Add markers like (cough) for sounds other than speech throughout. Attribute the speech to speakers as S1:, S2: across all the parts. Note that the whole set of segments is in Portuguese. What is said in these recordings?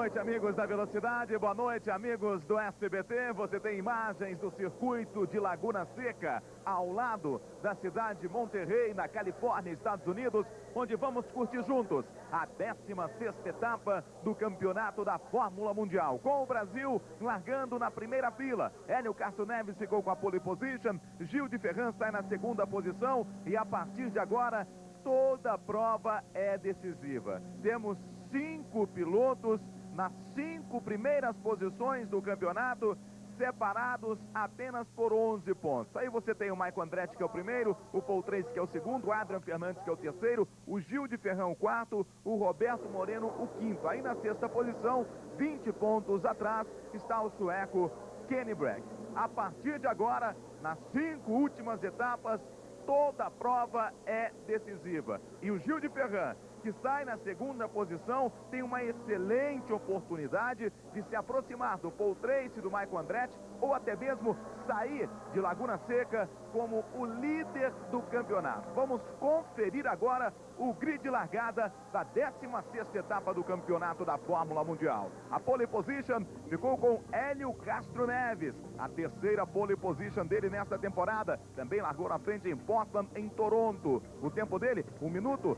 S1: Noite, amigos da Velocidade. Boa noite, amigos do SBT. Você tem imagens do circuito de Laguna Seca, ao lado da cidade de Monterrey, na Califórnia, Estados Unidos, onde vamos curtir juntos a 16ª etapa do Campeonato da Fórmula Mundial. Com o Brasil largando na primeira fila. Hélio Castro Neves ficou com a pole position. Gil de Ferran sai na segunda posição. E a partir de agora, toda prova é decisiva. Temos cinco pilotos nas cinco primeiras posições do campeonato, separados apenas por 11 pontos. Aí você tem o Maicon Andretti, que é o primeiro, o Paul Tracy, que é o segundo, o Adrian Fernandes, que é o terceiro, o Gil de Ferrão, o quarto, o Roberto Moreno, o quinto. Aí na sexta posição, 20 pontos atrás, está o sueco Kenny Bragg. A partir de agora, nas cinco últimas etapas, toda a prova é decisiva. E o Gil de Ferran que sai na segunda posição, tem uma excelente oportunidade de se aproximar do Paul Tracy, do Michael Andretti, ou até mesmo sair de Laguna Seca como o líder do campeonato. Vamos conferir agora o grid de largada da 16ª etapa do campeonato da Fórmula Mundial. A pole position ficou com Hélio Castro Neves, a terceira pole position dele nesta temporada. Também largou na frente em Portland, em Toronto. O tempo dele, 1 minuto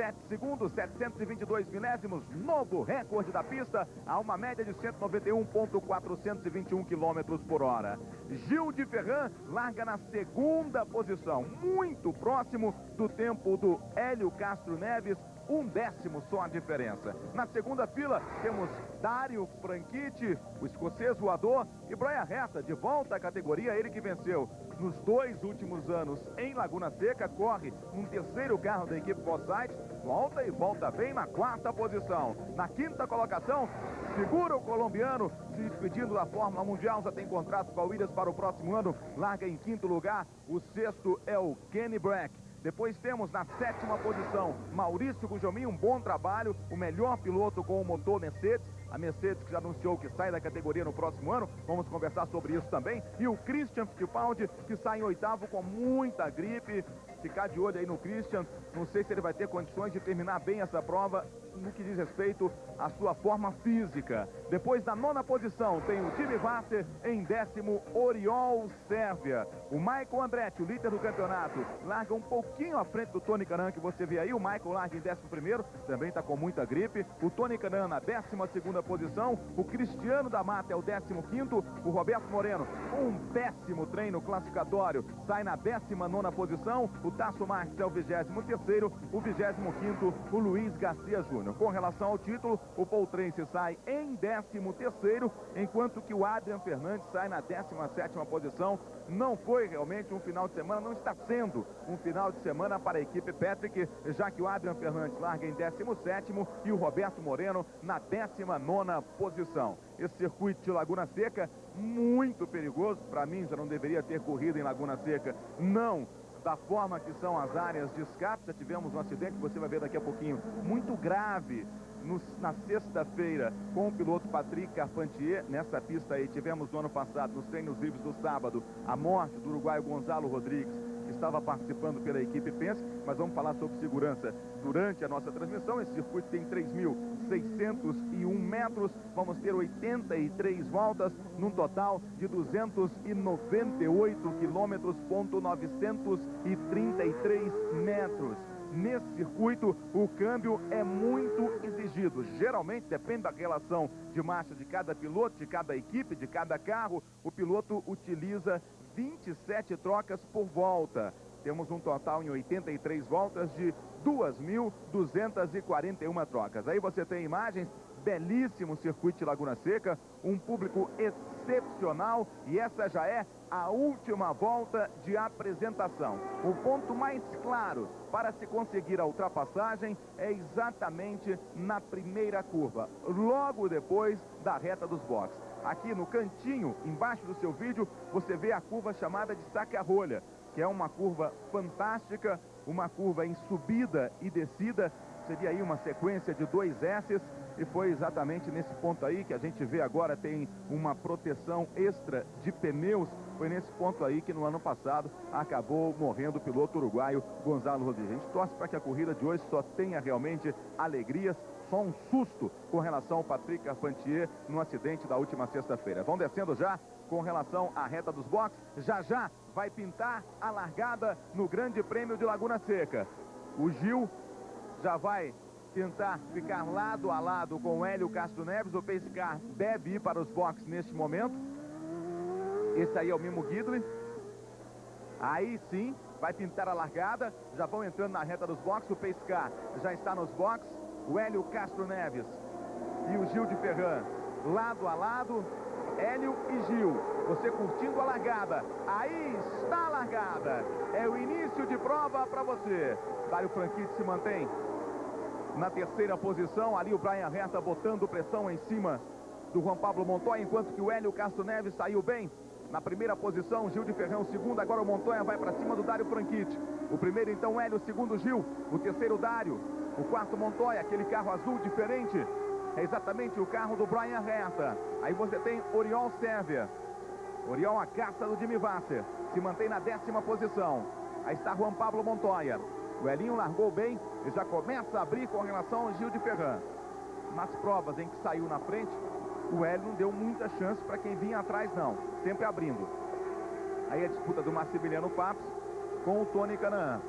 S1: 7 segundos, 722 milésimos, novo recorde da pista, a uma média de 191.421 quilômetros por hora. Gil de Ferran larga na segunda posição, muito próximo do tempo do Hélio Castro Neves, um décimo só a diferença. Na segunda fila temos Dário Franchitti, o escocês voador, e Brian Reta, de volta à categoria, ele que venceu nos dois últimos anos em Laguna Seca, corre um terceiro carro da equipe Forsyth, volta e volta bem na quarta posição. Na quinta colocação, segura o colombiano, se despedindo da Fórmula Mundial, já tem contrato com a Williams para o próximo ano, larga em quinto lugar, o sexto é o Kenny Brack. Depois temos na sétima posição Maurício Gujomin, um bom trabalho, o melhor piloto com o motor Mercedes. A Mercedes que já anunciou que sai da categoria no próximo ano, vamos conversar sobre isso também. E o Christian Fittipaldi, que sai em oitavo com muita gripe. Ficar de olho aí no Christian, não sei se ele vai ter condições de terminar bem essa prova no que diz respeito à sua forma física. Depois da nona posição tem o Jimmy Vasser, em décimo Oriol Sérvia. O Michael Andretti, o líder do campeonato, larga um pouquinho à frente do Tony Canan, que você vê aí. O Michael larga em décimo primeiro, também está com muita gripe. O Tony Canan na décima segunda posição. O Cristiano da Mata é o décimo quinto. O Roberto Moreno, um péssimo treino classificatório, sai na décima nona posição. O Tasso Marques é o vigésimo terceiro. O vigésimo quinto, o Luiz Garcia Júnior. Com relação ao título, o Tracy sai em 13º, enquanto que o Adrian Fernandes sai na 17ª posição. Não foi realmente um final de semana, não está sendo um final de semana para a equipe Patrick, já que o Adrian Fernandes larga em 17º e o Roberto Moreno na 19ª posição. Esse circuito de Laguna Seca, muito perigoso, para mim já não deveria ter corrido em Laguna Seca, não da forma que são as áreas de escape. Já tivemos um acidente você vai ver daqui a pouquinho, muito grave, no, na sexta-feira, com o piloto Patrick Carpentier. Nessa pista aí, tivemos no ano passado, nos treinos livres do sábado, a morte do uruguaio Gonzalo Rodrigues, que estava participando pela equipe Penske, mas vamos falar sobre segurança durante a nossa transmissão. Esse circuito tem 3.601 metros, vamos ter 83 voltas, num total de 298 quilômetros, ponto 933 metros. Nesse circuito, o câmbio é muito exigido. Geralmente, depende da relação de marcha de cada piloto, de cada equipe, de cada carro, o piloto utiliza 27 trocas por volta. Temos um total em 83 voltas de 2.241 trocas. Aí você tem imagens, belíssimo circuito de Laguna Seca, um público excepcional e essa já é a última volta de apresentação. O ponto mais claro para se conseguir a ultrapassagem é exatamente na primeira curva, logo depois da reta dos boxes. Aqui no cantinho, embaixo do seu vídeo, você vê a curva chamada de saque-a-rolha, que é uma curva fantástica, uma curva em subida e descida, seria aí uma sequência de dois S's, e foi exatamente nesse ponto aí que a gente vê agora tem uma proteção extra de pneus, foi nesse ponto aí que no ano passado acabou morrendo o piloto uruguaio Gonzalo Rodrigues. A gente torce para que a corrida de hoje só tenha realmente alegrias, só um susto com relação ao Patrick Carpentier no acidente da última sexta-feira. Vão descendo já com relação à reta dos boxes. Já já vai pintar a largada no Grande Prêmio de Laguna Seca. O Gil já vai tentar ficar lado a lado com o Hélio Castro Neves. O Pescar deve ir para os boxes neste momento. Esse aí é o Mimo Guidley. Aí sim, vai pintar a largada. Já vão entrando na reta dos boxes. O Pescar já está nos boxes. O Hélio Castro Neves e o Gil de Ferran lado a lado. Hélio e Gil, você curtindo a largada. Aí está a largada. É o início de prova para você. Dário Franchitti se mantém na terceira posição. Ali o Brian Herta botando pressão em cima do Juan Pablo Montoya, enquanto que o Hélio Castro Neves saiu bem. Na primeira posição, Gil de Ferrão, segundo, agora o Montoya vai para cima do Dário Franchitti. O primeiro, então, Hélio, o segundo, Gil. O terceiro, Dário. O quarto, Montoya, aquele carro azul diferente. É exatamente o carro do Brian Herta. Aí você tem Oriol Sérvia. Oriol, a caça do Jimmy Vasser. Se mantém na décima posição. Aí está Juan Pablo Montoya. O Elinho largou bem e já começa a abrir com relação ao Gil de Ferran. Nas provas em que saiu na frente, o Hélio não deu muita chance para quem vinha atrás, não. Sempre abrindo. Aí a disputa do Massimiliano Papes com o Tony Canaan.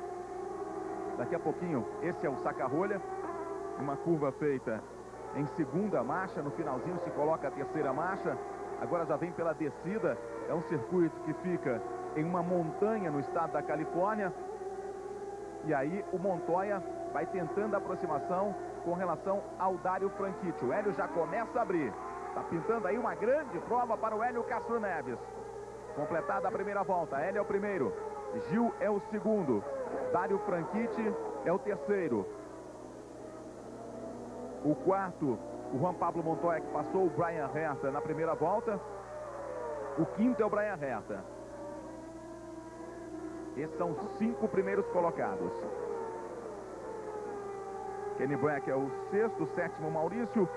S1: Daqui a pouquinho, esse é o saca-rolha. Uma curva feita em segunda marcha. No finalzinho se coloca a terceira marcha. Agora já vem pela descida. É um circuito que fica em uma montanha no estado da Califórnia. E aí o Montoya vai tentando a aproximação com relação ao Dário Franchitti. O Hélio já começa a abrir. Está pintando aí uma grande prova para o Hélio Castro Neves. Completada a primeira volta. Hélio é o primeiro. Gil é o segundo. Dário Franchitti é o terceiro. O quarto, o Juan Pablo Montoya, que passou o Brian Herta na primeira volta. O quinto é o Brian Herta. Esses são os cinco primeiros colocados. Kenny Black é o sexto, sétimo Maurício.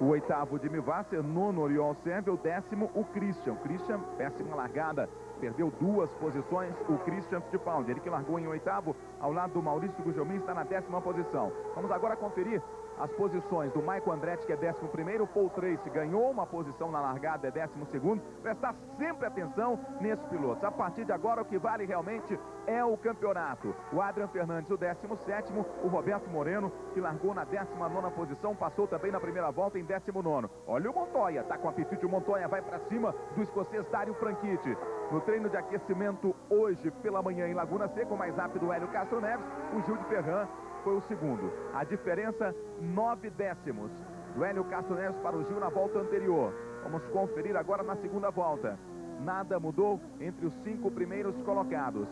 S1: O oitavo Jimmy Vasser, nono Oriol Sérvia, o décimo o Christian. Christian, péssima largada, perdeu duas posições, o Christian Fittipaldi. Ele que largou em oitavo, ao lado do Maurício Gujomin, está na décima posição. Vamos agora conferir as posições do Maicon Andretti, que é 11 primeiro, Paul Tracy ganhou uma posição na largada, é 12 segundo. Prestar sempre atenção nesses pilotos. A partir de agora, o que vale realmente é o campeonato. O Adrian Fernandes, o 17 o Roberto Moreno, que largou na 19 posição, passou também na primeira volta em 19 Olha o Montoya, tá com apetite, o Montoya vai para cima do escocês Dário Franchitti. No treino de aquecimento hoje pela manhã em Laguna Seca, o mais rápido Hélio Castro Neves, o Gil de Ferran foi o segundo. A diferença, nove décimos. Do Hélio Castro Neves para o Gil na volta anterior. Vamos conferir agora na segunda volta. Nada mudou entre os cinco primeiros colocados.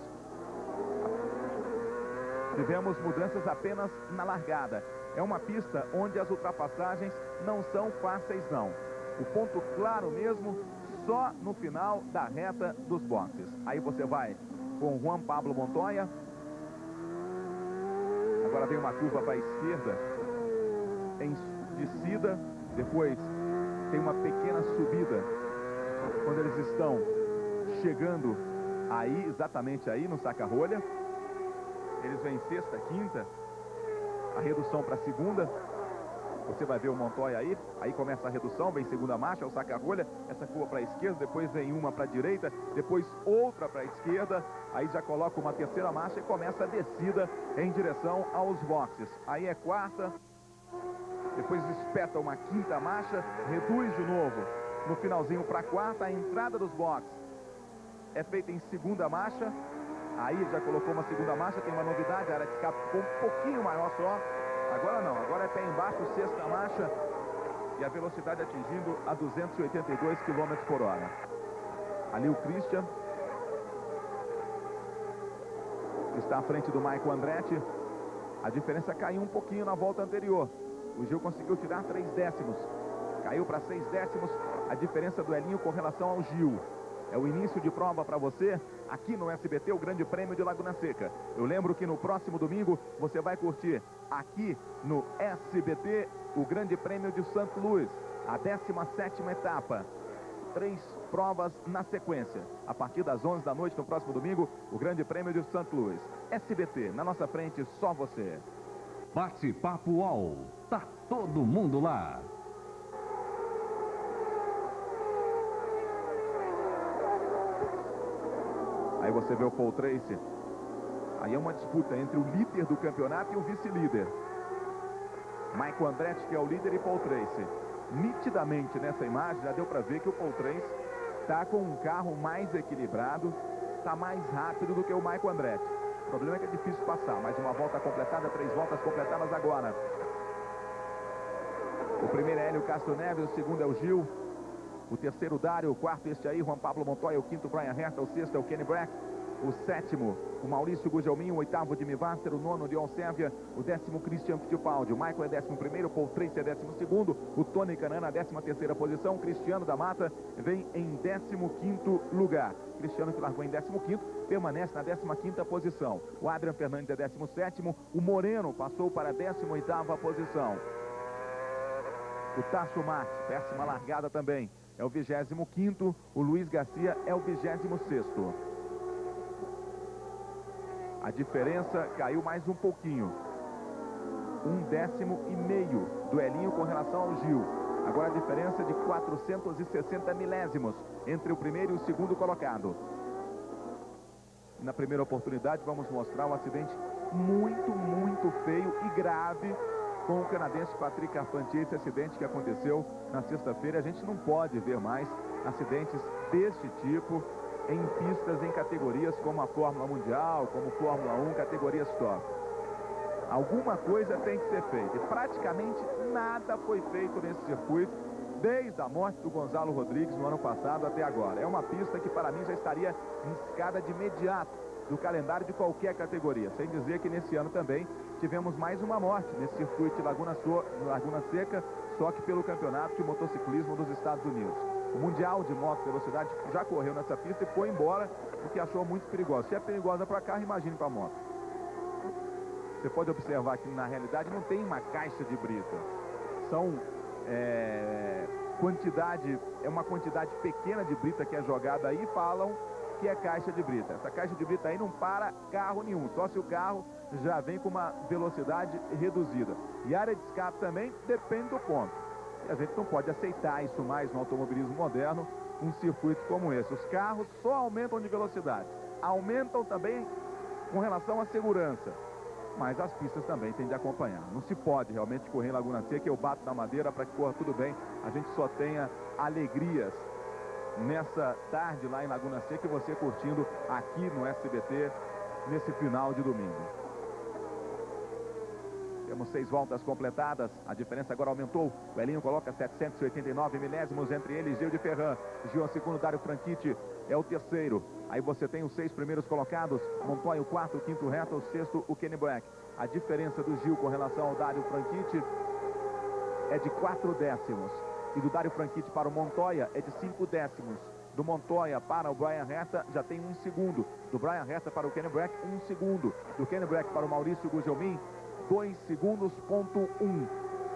S1: Tivemos mudanças apenas na largada. É uma pista onde as ultrapassagens não são fáceis, não. O ponto claro mesmo, só no final da reta dos boxes. Aí você vai com Juan Pablo Montoya, Agora vem uma curva para a esquerda, em descida, depois tem uma pequena subida. Quando eles estão chegando aí, exatamente aí no saca-rolha, eles vêm sexta, quinta, a redução para segunda, você vai ver o Montoya aí, aí começa a redução, vem segunda marcha, o saca-rolha, essa curva para a esquerda, depois vem uma para a direita, depois outra para a esquerda, aí já coloca uma terceira marcha e começa a descida em direção aos boxes. Aí é quarta, depois espeta uma quinta marcha, reduz de novo. No finalzinho para a quarta, a entrada dos boxes é feita em segunda marcha, aí já colocou uma segunda marcha, tem uma novidade, a área de escape ficou um pouquinho maior só, Agora não, agora é pé embaixo, sexta marcha e a velocidade atingindo a 282 km por hora. Ali o Christian está à frente do Michael Andretti. A diferença caiu um pouquinho na volta anterior. O Gil conseguiu tirar três décimos. Caiu para seis décimos a diferença do Elinho com relação ao Gil. É o início de prova para você aqui no SBT, o Grande Prêmio de Laguna Seca. Eu lembro que no próximo domingo você vai curtir aqui no SBT o Grande Prêmio de Santo Luís, a 17ª etapa. três provas na sequência. A partir das 11 da noite, no próximo domingo, o Grande Prêmio de St. Louis. SBT, na nossa frente, só você.
S2: Bate-papo UOL. Tá todo mundo lá.
S1: Aí você vê o Paul Tracy. Aí é uma disputa entre o líder do campeonato e o vice-líder. Michael Andretti, que é o líder, e Paul Tracy. Nitidamente nessa imagem já deu para ver que o Paul Tracy está com um carro mais equilibrado, está mais rápido do que o Michael Andretti. O problema é que é difícil passar. Mais uma volta completada, três voltas completadas agora. O primeiro é Hélio Castro Neves, o segundo é o Gil. O terceiro, Dário. O quarto, este aí, Juan Pablo Montoya. O quinto, Brian Herta. O sexto é o Kenny Brack. O sétimo, o Maurício Gugelmin. O oitavo, Jimmy Vasser. O nono, Leon Sérvia. O décimo, Christian Fittipaldi. O Michael é décimo primeiro. Paul Tracy é décimo segundo. O Tony Canana, décima terceira posição. Cristiano da Mata vem em décimo quinto lugar. Cristiano que largou em décimo quinto, permanece na décima quinta posição. O Adrian Fernandes é décimo sétimo. O Moreno passou para a décima oitava posição. O Tasso Marques, péssima largada também. É o 25º, o Luiz Garcia é o 26º. A diferença caiu mais um pouquinho. Um décimo e meio do Elinho com relação ao Gil. Agora a diferença de 460 milésimos entre o primeiro e o segundo colocado. Na primeira oportunidade vamos mostrar um acidente muito, muito feio e grave com o canadense Patrick Carpentier, esse acidente que aconteceu na sexta-feira. A gente não pode ver mais acidentes deste tipo em pistas em categorias como a Fórmula Mundial, como Fórmula 1, categorias top. Alguma coisa tem que ser feita. E praticamente nada foi feito nesse circuito desde a morte do Gonzalo Rodrigues no ano passado até agora. É uma pista que para mim já estaria riscada de imediato do calendário de qualquer categoria. Sem dizer que nesse ano também tivemos mais uma morte nesse circuito de Laguna, so Laguna Seca, só que pelo campeonato de motociclismo dos Estados Unidos. O Mundial de Moto Velocidade já correu nessa pista e foi embora porque achou muito perigosa. Se é perigosa para carro, imagine para moto. Você pode observar que na realidade não tem uma caixa de brita. São é, quantidade, é uma quantidade pequena de brita que é jogada aí, falam que é caixa de brita. Essa caixa de brita aí não para carro nenhum, só se o carro já vem com uma velocidade reduzida. E área de escape também depende do ponto. E a gente não pode aceitar isso mais no automobilismo moderno, um circuito como esse. Os carros só aumentam de velocidade, aumentam também com relação à segurança. Mas as pistas também têm de acompanhar. Não se pode realmente correr em Laguna Seca, eu bato na madeira para que corra tudo bem. A gente só tenha alegrias nessa tarde lá em Laguna Seca e você curtindo aqui no SBT nesse final de domingo. Temos seis voltas completadas. A diferença agora aumentou. O Elinho coloca 789 milésimos entre eles. Gil de Ferran. Gil é o segundo. Dário Franchitti é o terceiro. Aí você tem os seis primeiros colocados. Montoya o quarto, o quinto reto, o sexto o Kenny Black. A diferença do Gil com relação ao Dário Franchitti é de quatro décimos. E do Dário Franchitti para o Montoya é de cinco décimos. Do Montoya para o Brian Herta já tem um segundo. Do Brian Herta para o Kenny Black, um segundo. Do Kenny Black para o Maurício Gugelmin, 2 segundos, ponto 1. Um.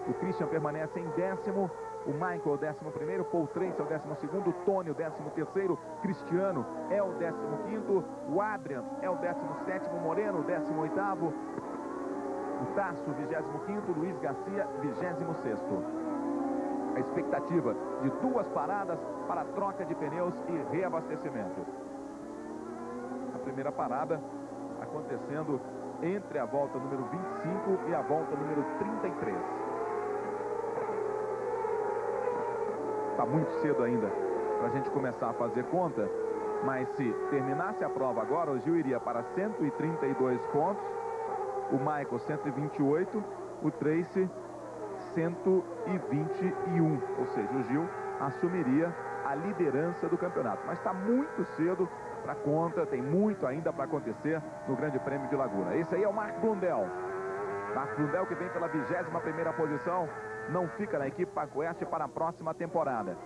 S1: O Christian permanece em décimo, o Michael, décimo primeiro, Paul Trace é o décimo segundo, Tony, o décimo terceiro, Cristiano é o décimo quinto, o Adrian é o décimo sétimo, Moreno, décimo oitavo, o Tasso, vigésimo quinto, Luiz Garcia, vigésimo sexto. A expectativa de duas paradas para troca de pneus e reabastecimento. A primeira parada acontecendo entre a volta número 25 e a volta número 33. Está muito cedo ainda para a gente começar a fazer conta, mas se terminasse a prova agora, o Gil iria para 132 pontos, o Michael 128, o Tracy 121, ou seja, o Gil assumiria a liderança do campeonato. Mas está muito cedo para conta, tem muito ainda para acontecer no Grande Prêmio de Laguna. Esse aí é o Mark Blundell. Mark Blundell que vem pela 21 primeira posição, não fica na equipe Paco Oeste para a próxima temporada.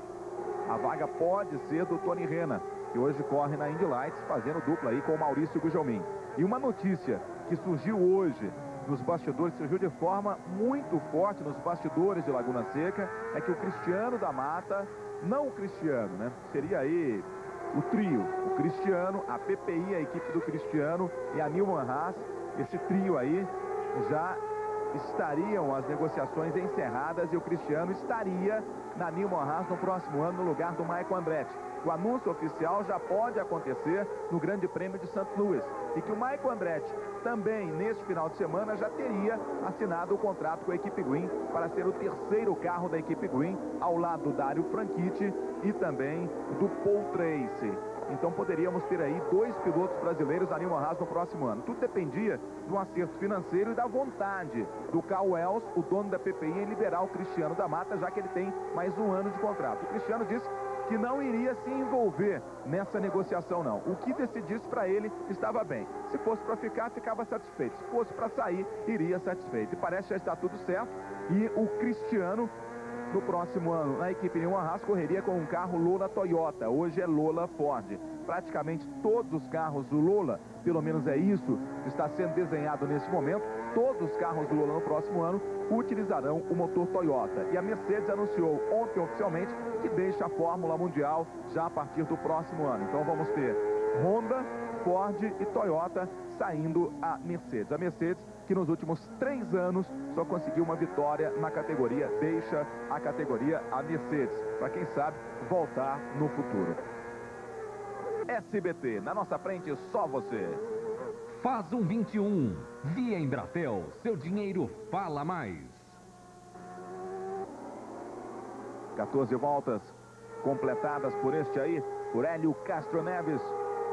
S1: A vaga pode ser do Tony Rena, que hoje corre na Indy Lights, fazendo dupla aí com o Maurício Gujomin. E uma notícia que surgiu hoje nos bastidores, surgiu de forma muito forte nos bastidores de Laguna Seca, é que o Cristiano da Mata não o Cristiano, né? Seria aí o trio, o Cristiano, a PPI, a equipe do Cristiano e a Nilman Haas. Esse trio aí já estariam as negociações encerradas e o Cristiano estaria na Nilman Haas no próximo ano no lugar do Maicon Andretti. O anúncio oficial já pode acontecer no Grande Prêmio de St. Louis e que o Maicon Andretti também neste final de semana já teria assinado o contrato com a equipe Green para ser o terceiro carro da equipe Green ao lado do Dário Franchitti e também do Paul Tracy. Então poderíamos ter aí dois pilotos brasileiros na Nilman Haas no próximo ano. Tudo dependia do acerto financeiro e da vontade do Carl Wells, o dono da PPI, em liberar o Cristiano da Mata, já que ele tem mais um ano de contrato. O Cristiano disse que não iria se envolver nessa negociação, não. O que decidisse para ele estava bem. Se fosse para ficar, ficava satisfeito. Se fosse para sair, iria satisfeito. E parece que já está tudo certo. E o Cristiano no próximo ano, na equipe Newman Haas, correria com um carro Lola Toyota. Hoje é Lola Ford. Praticamente todos os carros do Lola, pelo menos é isso está sendo desenhado nesse momento, todos os carros do Lola no próximo ano utilizarão o motor Toyota. E a Mercedes anunciou ontem oficialmente que deixa a Fórmula Mundial já a partir do próximo ano. Então vamos ter Honda, Ford e Toyota saindo a Mercedes. A Mercedes que nos últimos três anos só conseguiu uma vitória na categoria, deixa a categoria a Mercedes, para quem sabe voltar no futuro. SBT, na nossa frente só você.
S2: Faz um 21. Via Embratel, seu dinheiro fala mais.
S1: 14 voltas completadas por este aí, por Hélio Castro Neves,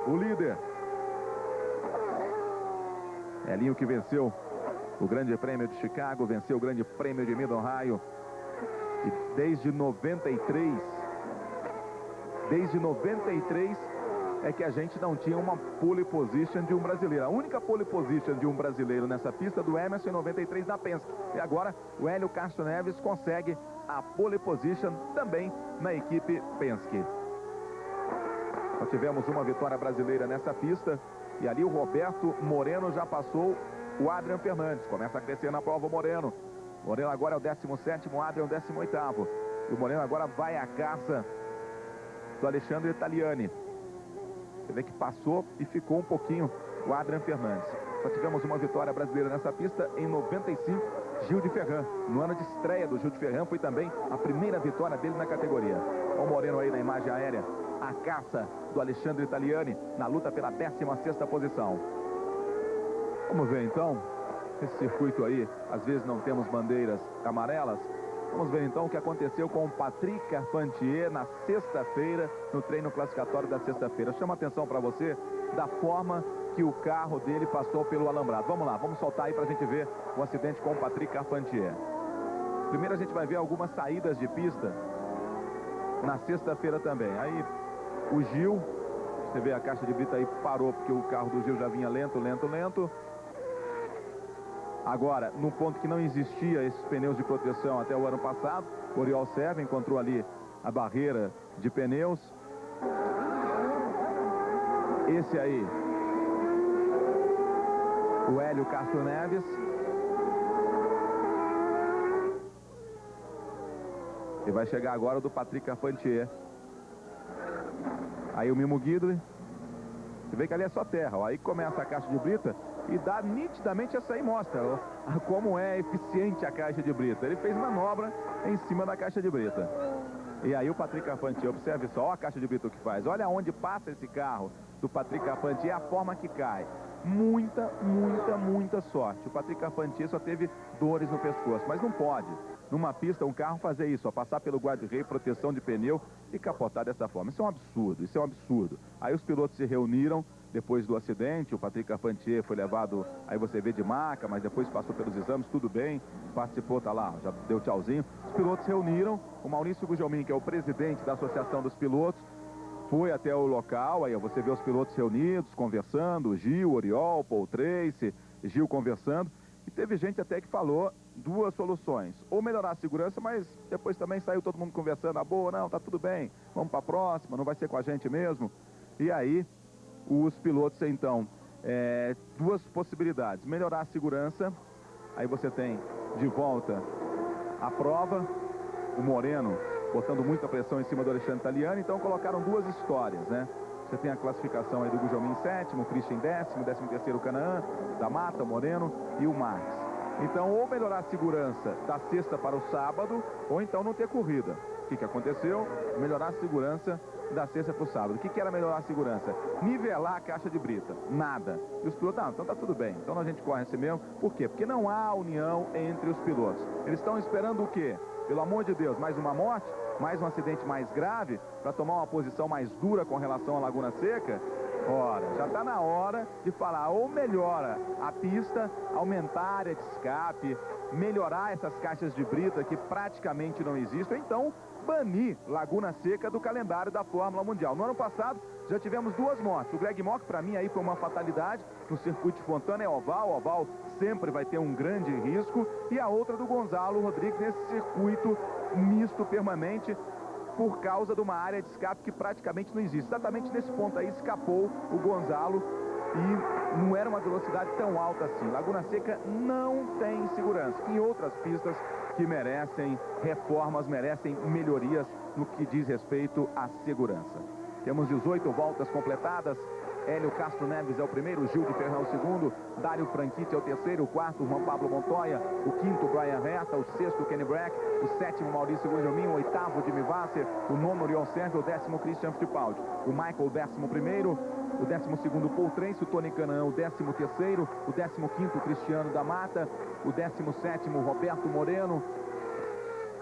S1: o líder. Elinho que venceu o Grande Prêmio de Chicago, venceu o Grande Prêmio de Mid Ohio. E desde 93, desde 93 é que a gente não tinha uma pole position de um brasileiro. A única pole position de um brasileiro nessa pista do Emerson em 93 na Penske. E agora o Hélio Castro Neves consegue a pole position também na equipe Penske. Nós tivemos uma vitória brasileira nessa pista e ali o Roberto Moreno já passou o Adrian Fernandes. Começa a crescer na prova o Moreno. Moreno agora é o 17º, o Adrian é o 18º. E o Moreno agora vai à caça do Alexandre Italiani. Você vê que passou e ficou um pouquinho o Adrian Fernandes. Só tivemos uma vitória brasileira nessa pista em 95, Gil de Ferran. No ano de estreia do Gil de Ferran foi também a primeira vitória dele na categoria. Olha o Moreno aí na imagem aérea. A caça do Alexandre Italiani na luta pela 16ª posição. Vamos ver então, esse circuito aí, às vezes não temos bandeiras amarelas, Vamos ver então o que aconteceu com o Patrick Carpentier na sexta-feira, no treino classificatório da sexta-feira. Chama atenção para você da forma que o carro dele passou pelo alambrado. Vamos lá, vamos soltar aí para a gente ver o acidente com o Patrick Carpentier. Primeiro a gente vai ver algumas saídas de pista na sexta-feira também. Aí o Gil, você vê a caixa de brita aí parou porque o carro do Gil já vinha lento, lento, lento. Agora, num ponto que não existia esses pneus de proteção até o ano passado, o Oriol Serva encontrou ali a barreira de pneus. Esse aí, o Hélio Castro Neves. E vai chegar agora o do Patrick Carpentier. Aí o Mimo Guidry. Você vê que ali é só terra. Ó. Aí começa a caixa de brita e dá nitidamente essa aí mostra ó, como é eficiente a caixa de brita. Ele fez manobra em cima da caixa de brita. E aí o Patrick Carpentier, observe só, ó a caixa de brita que faz. Olha onde passa esse carro do Patrick Carpentier, a forma que cai. Muita, muita, muita sorte. O Patrick Carpentier só teve dores no pescoço, mas não pode. Numa pista, um carro fazer isso, ó, passar pelo guarda-rei, proteção de pneu e capotar dessa forma. Isso é um absurdo, isso é um absurdo. Aí os pilotos se reuniram, depois do acidente, o Patrick Carpentier foi levado, aí você vê de maca, mas depois passou pelos exames, tudo bem, participou, tá lá, já deu tchauzinho. Os pilotos reuniram, o Maurício Gugelmin, que é o presidente da Associação dos Pilotos, foi até o local, aí você vê os pilotos reunidos, conversando, Gil, Oriol, Paul Tracy, Gil conversando, e teve gente até que falou duas soluções, ou melhorar a segurança, mas depois também saiu todo mundo conversando, ah, boa, não, tá tudo bem, vamos para próxima, não vai ser com a gente mesmo. E aí, os pilotos, então, é, duas possibilidades. Melhorar a segurança, aí você tem de volta a prova, o Moreno botando muita pressão em cima do Alexandre Taliani, então colocaram duas histórias, né? Você tem a classificação aí do Gujomin em sétimo, Christian décimo, décimo terceiro Canaã, da Mata, Moreno e o Max. Então, ou melhorar a segurança da sexta para o sábado, ou então não ter corrida. O que, que aconteceu? Melhorar a segurança da sexta para o sábado. O que, que era melhorar a segurança? Nivelar a caixa de brita. Nada. E os pilotos, não, então tá tudo bem. Então a gente corre assim mesmo. Por quê? Porque não há união entre os pilotos. Eles estão esperando o quê? Pelo amor de Deus, mais uma morte? Mais um acidente mais grave? Para tomar uma posição mais dura com relação à Laguna Seca? Ora, já está na hora de falar ou melhora a pista, aumentar a área de escape, melhorar essas caixas de brita que praticamente não existem, então banir Laguna Seca do calendário da Fórmula Mundial. No ano passado, já tivemos duas mortes. O Greg Mock, para mim, aí foi uma fatalidade. No circuito de Fontana é oval. Oval sempre vai ter um grande risco. E a outra do Gonzalo Rodrigues nesse circuito misto permanente por causa de uma área de escape que praticamente não existe. Exatamente nesse ponto aí escapou o Gonzalo e não era uma velocidade tão alta assim. Laguna Seca não tem segurança. Em outras pistas que merecem reformas, merecem melhorias no que diz respeito à segurança. Temos 18 voltas completadas. Hélio Castro Neves é o primeiro, Gil de Ferrão o segundo, Dário Franchitti é o terceiro, o quarto, Juan Pablo Montoya, o quinto, Brian Reta, o sexto, Kenny Brack, o sétimo, Maurício Guilhermin, o oitavo, Jimmy Vasser, o nono, Oriol Sérgio, o décimo, Christian Fittipaldi, o Michael, o décimo primeiro, o 12º Paul Trense, o Tony Canaan, o 13º, o 15º Cristiano da Mata, o 17º Roberto Moreno,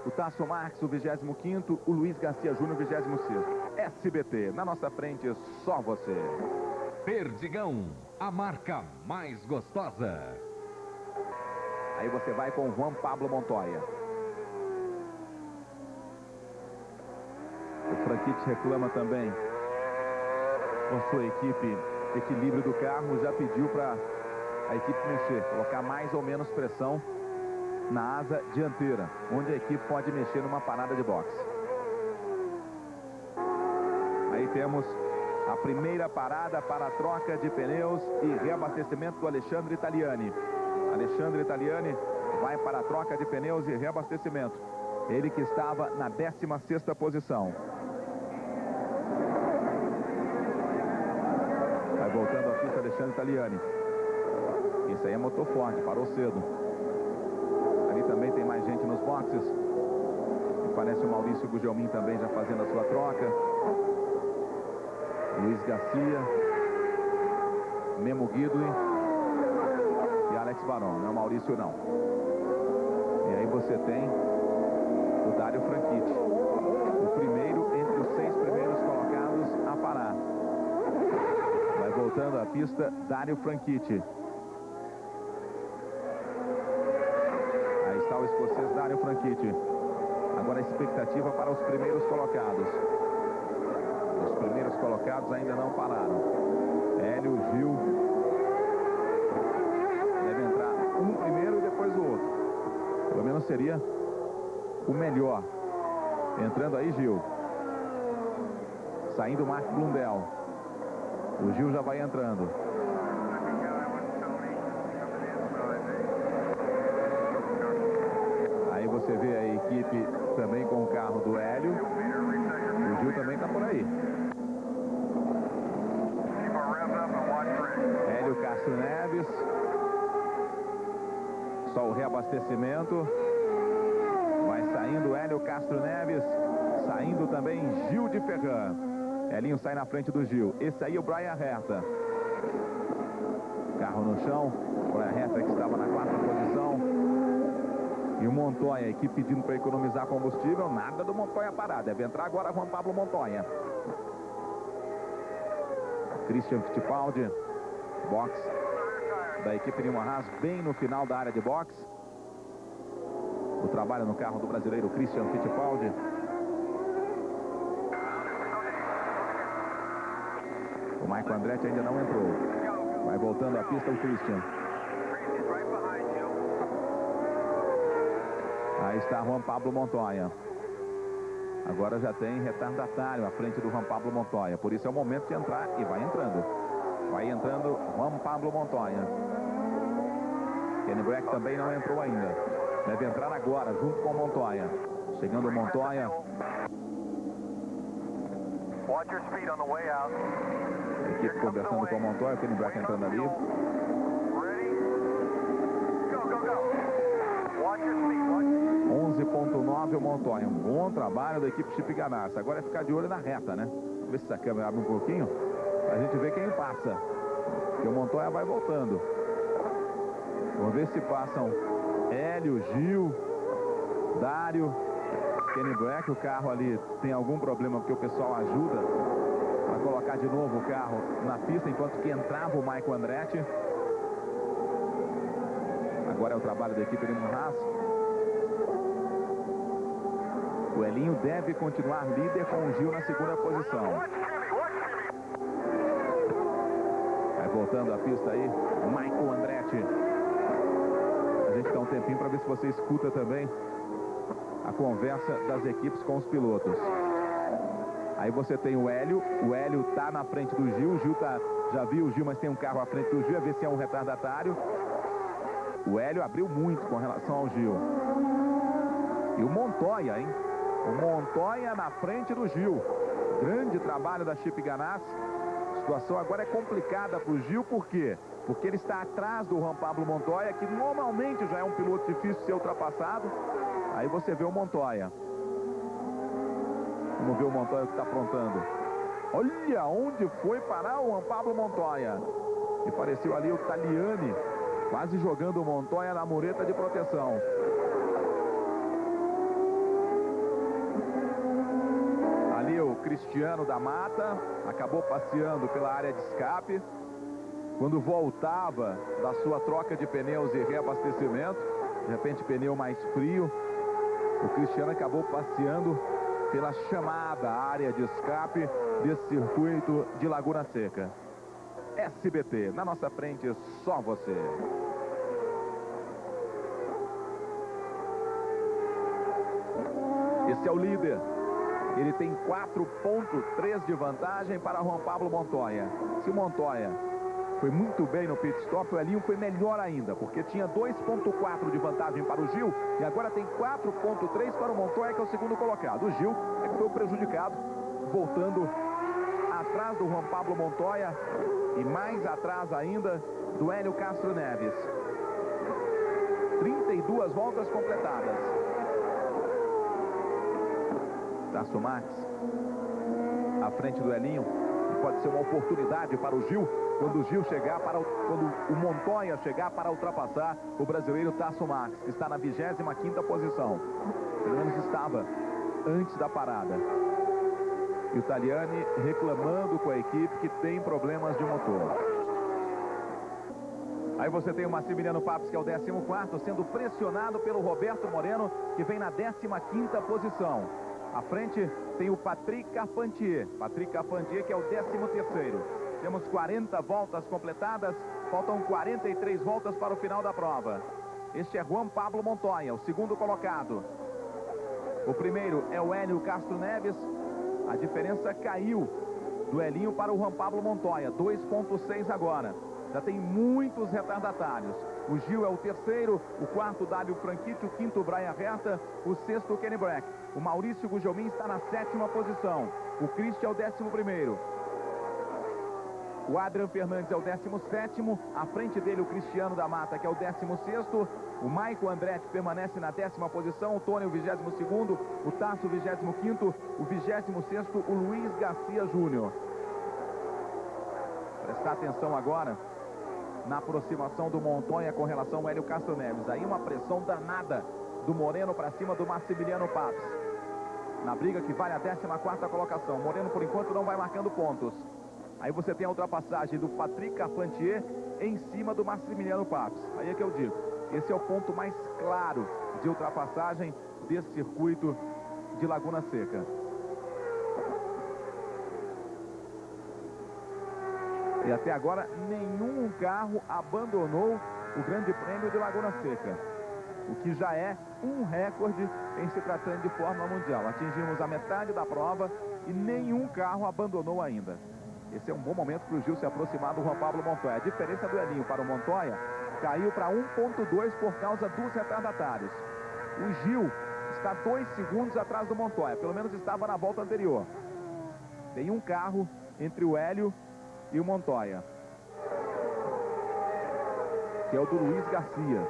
S1: o Tasso Marques, o 25º, o Luiz Garcia Júnior, o 26º. SBT, na nossa frente, só você.
S2: Perdigão, a marca mais gostosa.
S1: Aí você vai com o Juan Pablo Montoya. O Franquite reclama também com sua equipe equilíbrio do carro, já pediu para a equipe mexer, colocar mais ou menos pressão na asa dianteira, onde a equipe pode mexer numa parada de boxe. Aí temos a primeira parada para a troca de pneus e reabastecimento do Alexandre Italiani. Alexandre Italiani vai para a troca de pneus e reabastecimento. Ele que estava na 16ª posição. Vai voltando a pista Alexandre Italiani. Isso aí é motor forte, parou cedo. Ali também tem mais gente nos boxes. E parece o Maurício Gugelmin também já fazendo a sua troca. Luiz Garcia. Memo Guidui. E Alex Barão. Não é o Maurício não. E aí você tem o Dário Franchitti. O primeiro entre os seis primeiros colocados a parar. Vai voltando a pista Dário Franchitti. Aí está o escocês Dário Franchitti. Agora a expectativa para os primeiros colocados. Os primeiros colocados ainda não pararam. Hélio, Gil. Deve entrar um primeiro e depois o outro. Pelo menos seria o melhor. Entrando aí, Gil. Saindo Marco Blundell. O Gil já vai entrando. Aí você vê a equipe também com o carro do Hélio. O Gil também está por aí. Hélio Neves. Só o reabastecimento. Vai saindo Hélio Castro Neves. Saindo também Gil de Ferran. Elinho sai na frente do Gil. Esse aí é o Brian Herta. Carro no chão. Brian Herta que estava na quarta posição. E o Montoya, a equipe pedindo para economizar combustível. Nada do Montoya parar. Deve entrar agora Juan Pablo Montoya. Christian Fittipaldi. Box da equipe de Haas bem no final da área de boxe. O trabalho no carro do brasileiro Christian Fittipaldi. O Michael Andretti ainda não entrou. Vai voltando a pista o Christian. Aí está Juan Pablo Montoya. Agora já tem retardatário à frente do Juan Pablo Montoya. Por isso é o momento de entrar e vai entrando. Vai entrando Juan Pablo Montoya. Kenny Brack também não entrou ainda. Deve entrar agora, junto com Montoya. Chegando o Montoya. Equipe conversando com Montoya, Kenny Black entrando ali. 11.9 o Montoya. Um bom trabalho da equipe Chip Ganassa. Agora é ficar de olho na reta, né? Vamos ver se essa câmera abre um pouquinho. Pra gente ver quem passa. Porque o Montoya vai voltando. Vamos ver se passam Hélio, Gil, Dário, Kenny Black. O carro ali tem algum problema porque o pessoal ajuda a colocar de novo o carro na pista enquanto que entrava o Michael Andretti. Agora é o trabalho da equipe de Murras. O Elinho deve continuar líder com o Gil na segunda posição. Voltando a pista aí, Michael Andretti. A gente dá um tempinho para ver se você escuta também a conversa das equipes com os pilotos. Aí você tem o Hélio, o Hélio tá na frente do Gil, o Gil tá, já viu o Gil, mas tem um carro à frente do Gil, a ver se é um retardatário. O Hélio abriu muito com relação ao Gil. E o Montoya, hein? O Montoya na frente do Gil. Grande trabalho da Chip Ganassi. Situação agora é complicada para o Gil, por quê? Porque ele está atrás do Juan Pablo Montoya, que normalmente já é um piloto difícil de ser ultrapassado. Aí você vê o Montoya. Vamos ver o Montoya que está aprontando. Olha onde foi parar o Juan Pablo Montoya. E pareceu ali o Taliani Quase jogando o Montoya na mureta de proteção. Ali o Cristiano da Mata acabou passeando pela área de escape. Quando voltava da sua troca de pneus e reabastecimento, de repente pneu mais frio, o Cristiano acabou passeando pela chamada área de escape desse circuito de Laguna Seca. SBT. Na nossa frente, só você. Esse é o líder. Ele tem 4.3 de vantagem para Juan Pablo Montoya. Se Montoya foi muito bem no pit stop, o Elinho foi melhor ainda, porque tinha 2.4 de vantagem para o Gil e agora tem 4.3 para o Montoya, que é o segundo colocado. O Gil é que foi o prejudicado, voltando atrás do Juan Pablo Montoya e mais atrás ainda do Hélio Castro Neves. 32 voltas completadas. Tasso Max à frente do Elinho. Pode ser uma oportunidade para o Gil quando o Gil chegar para o, quando o Montoya chegar para ultrapassar o brasileiro Tasso Max, que está na 25ª posição. Pelo menos estava antes da parada. E o Taliani reclamando com a equipe que tem problemas de motor. Aí você tem o Massimiliano Papes, que é o 14º, sendo pressionado pelo Roberto Moreno, que vem na 15ª posição. À frente tem o Patrick Carpentier. Patrick Carpentier, que é o 13º. Temos 40 voltas completadas, faltam 43 voltas para o final da prova. Este é Juan Pablo Montoya, o segundo colocado. O primeiro é o Hélio Castro Neves, a diferença caiu do Elinho para o Juan Pablo Montoya, 2.6 agora. Já tem muitos retardatários. O Gil é o terceiro, o quarto Dálio Franchitti, o quinto Brian Herta, o sexto Kenny Black. O Maurício Gujomin está na sétima posição. O Christian é o décimo primeiro. O Adrian Fernandes é o 17 à frente dele o Cristiano da Mata, que é o 16 o Maico Andretti permanece na décima posição, o Tony o 22 o Tasso o 25 o 26 o Luiz Garcia Júnior. Prestar atenção agora na aproximação do Montonha com relação ao Hélio Castro Neves. Aí uma pressão danada do Moreno para cima do Massimiliano Papes. Na briga que vale a 14ª colocação. Moreno, por enquanto, não vai marcando pontos. Aí você tem a ultrapassagem do Patrick Carpentier em cima do Massimiliano Papes. Aí é que eu digo. Esse é o ponto mais claro de ultrapassagem desse circuito de Laguna Seca. E até agora nenhum carro abandonou o Grande Prêmio de Laguna Seca. O que já é um recorde em se tratando de Fórmula Mundial. Atingimos a metade da prova e nenhum carro abandonou ainda. Esse é um bom momento para o Gil se aproximar do Juan Pablo Montoya. A diferença do Elinho para o Montoya caiu para 1.2 por causa dos retardatários. O Gil está dois segundos atrás do Montoya. Pelo menos estava na volta anterior. Tem um carro entre o Hélio e o Montoya. Que é o do Luiz Garcia.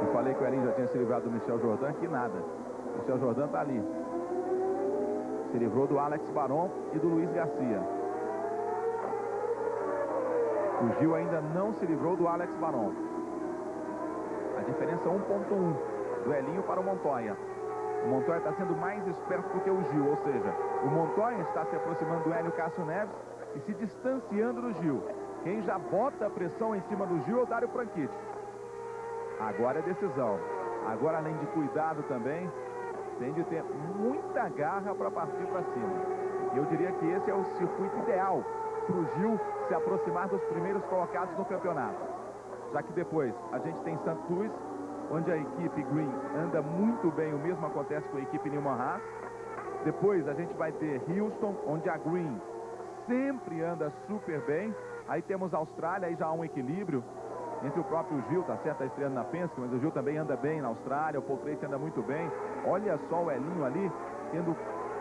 S1: Eu falei que o Elinho já tinha se livrado do Michel Jordan, que nada. O Michel Jordan está ali. Se livrou do Alex Baron e do Luiz Garcia. O Gil ainda não se livrou do Alex Baron. A diferença é 1.1 do Elinho para o Montoya. O Montoya está sendo mais esperto do que o Gil, ou seja, o Montoya está se aproximando do Hélio Cássio Neves e se distanciando do Gil. Quem já bota a pressão em cima do Gil é o Dário Franchitti. Agora é decisão. Agora, além de cuidado também, tem de ter muita garra para partir para cima. Eu diria que esse é o circuito ideal para o Gil se aproximar dos primeiros colocados no campeonato. Já que depois a gente tem St. Onde a equipe Green anda muito bem, o mesmo acontece com a equipe Newman Haas. Depois a gente vai ter Houston, onde a Green sempre anda super bem. Aí temos a Austrália, aí já há um equilíbrio entre o próprio Gil, tá certo, está estreando na Penske, mas o Gil também anda bem na Austrália, o Tracy anda muito bem. Olha só o Elinho ali, tendo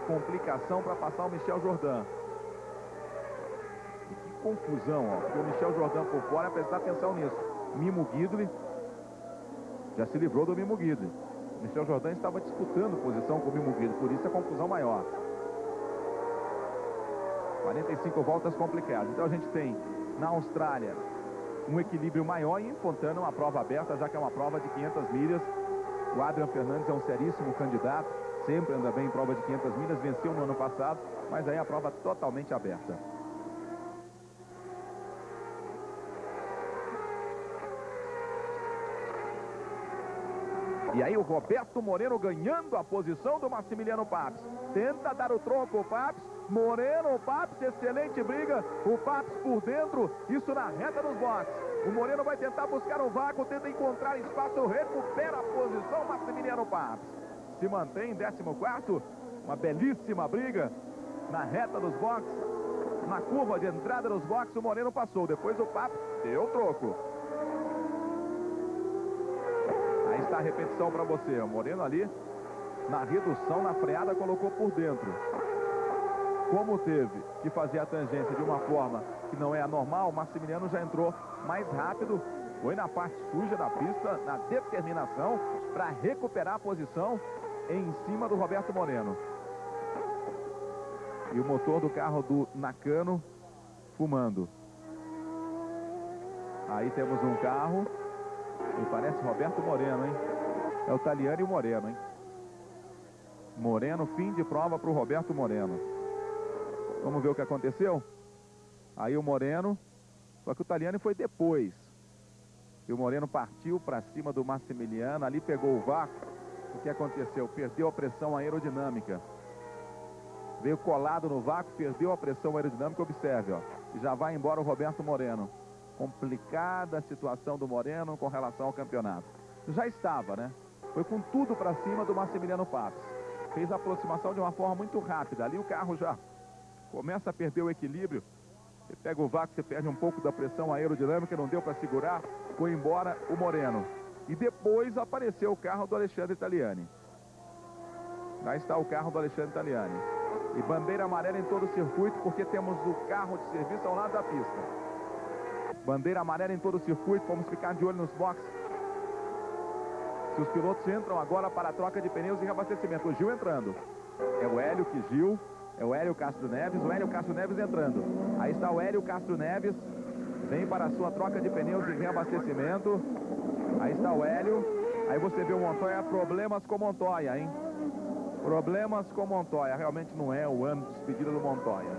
S1: complicação para passar o Michel Jordan. E que confusão, ó, porque o Michel Jordan por fora, prestar atenção nisso. Mimo Guidley já se livrou do Mimo Guidley. Michel Jordan estava disputando posição com o Mimo Guidley, por isso a confusão maior. 45 voltas complicadas. Então a gente tem na Austrália um equilíbrio maior e em Fontana uma prova aberta, já que é uma prova de 500 milhas. O Adrian Fernandes é um seríssimo candidato, sempre anda bem em prova de 500 milhas, venceu no ano passado, mas aí a prova totalmente aberta. E aí o Roberto Moreno ganhando a posição do Massimiliano Papes. Tenta dar o tronco o Papes. Moreno, Papes, excelente briga. O Papes por dentro, isso na reta dos boxes. O Moreno vai tentar buscar um vácuo, tenta encontrar espaço, recupera a posição Massimiliano Papes. Se mantém em 14 uma belíssima briga na reta dos boxes. Na curva de entrada dos boxes, o Moreno passou. Depois o Papes deu troco. Aí está a repetição para você. Moreno ali, na redução, na freada, colocou por dentro. Como teve que fazer a tangência de uma forma que não é a normal, o Maximiliano já entrou mais rápido, foi na parte suja da pista, na determinação, para recuperar a posição em cima do Roberto Moreno. E o motor do carro do Nakano fumando. Aí temos um carro parece Roberto Moreno, hein? É o Taliani e o Moreno, hein? Moreno, fim de prova para o Roberto Moreno. Vamos ver o que aconteceu? Aí o Moreno, só que o Taliani foi depois. E o Moreno partiu para cima do Massimiliano, ali pegou o vácuo. O que aconteceu? Perdeu a pressão aerodinâmica. Veio colado no vácuo, perdeu a pressão aerodinâmica, observe, ó. E já vai embora o Roberto Moreno complicada a situação do Moreno com relação ao campeonato. Já estava, né? Foi com tudo para cima do Massimiliano Papes. Fez a aproximação de uma forma muito rápida. Ali o carro já começa a perder o equilíbrio. Você pega o vácuo, você perde um pouco da pressão aerodinâmica, não deu para segurar, foi embora o Moreno. E depois apareceu o carro do Alexandre Italiani. Lá está o carro do Alexandre Italiani. E bandeira amarela em todo o circuito, porque temos o carro de serviço ao lado da pista. Bandeira amarela em todo o circuito, vamos ficar de olho nos boxes. Se os pilotos entram agora para a troca de pneus e reabastecimento. O Gil entrando. É o Hélio que Gil, é o Hélio Castro Neves, o Hélio Castro Neves entrando. Aí está o Hélio Castro Neves, vem para a sua troca de pneus e reabastecimento. Aí está o Hélio. Aí você vê o Montoya, problemas com Montoya, hein? Problemas com Montoya. Realmente não é o ano de despedida do Montoya.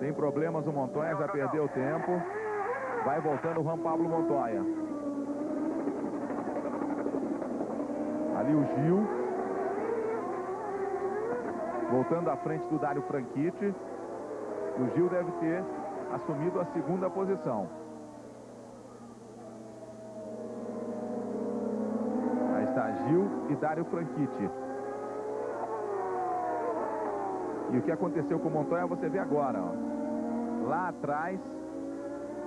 S1: Tem problemas o Montoya, já perdeu tempo. Vai voltando o Juan Pablo Montoya. Ali o Gil. Voltando à frente do Dário Franchitti. O Gil deve ter assumido a segunda posição. Aí está Gil e Dário Franchitti. E o que aconteceu com o Montoya você vê agora. Ó. Lá atrás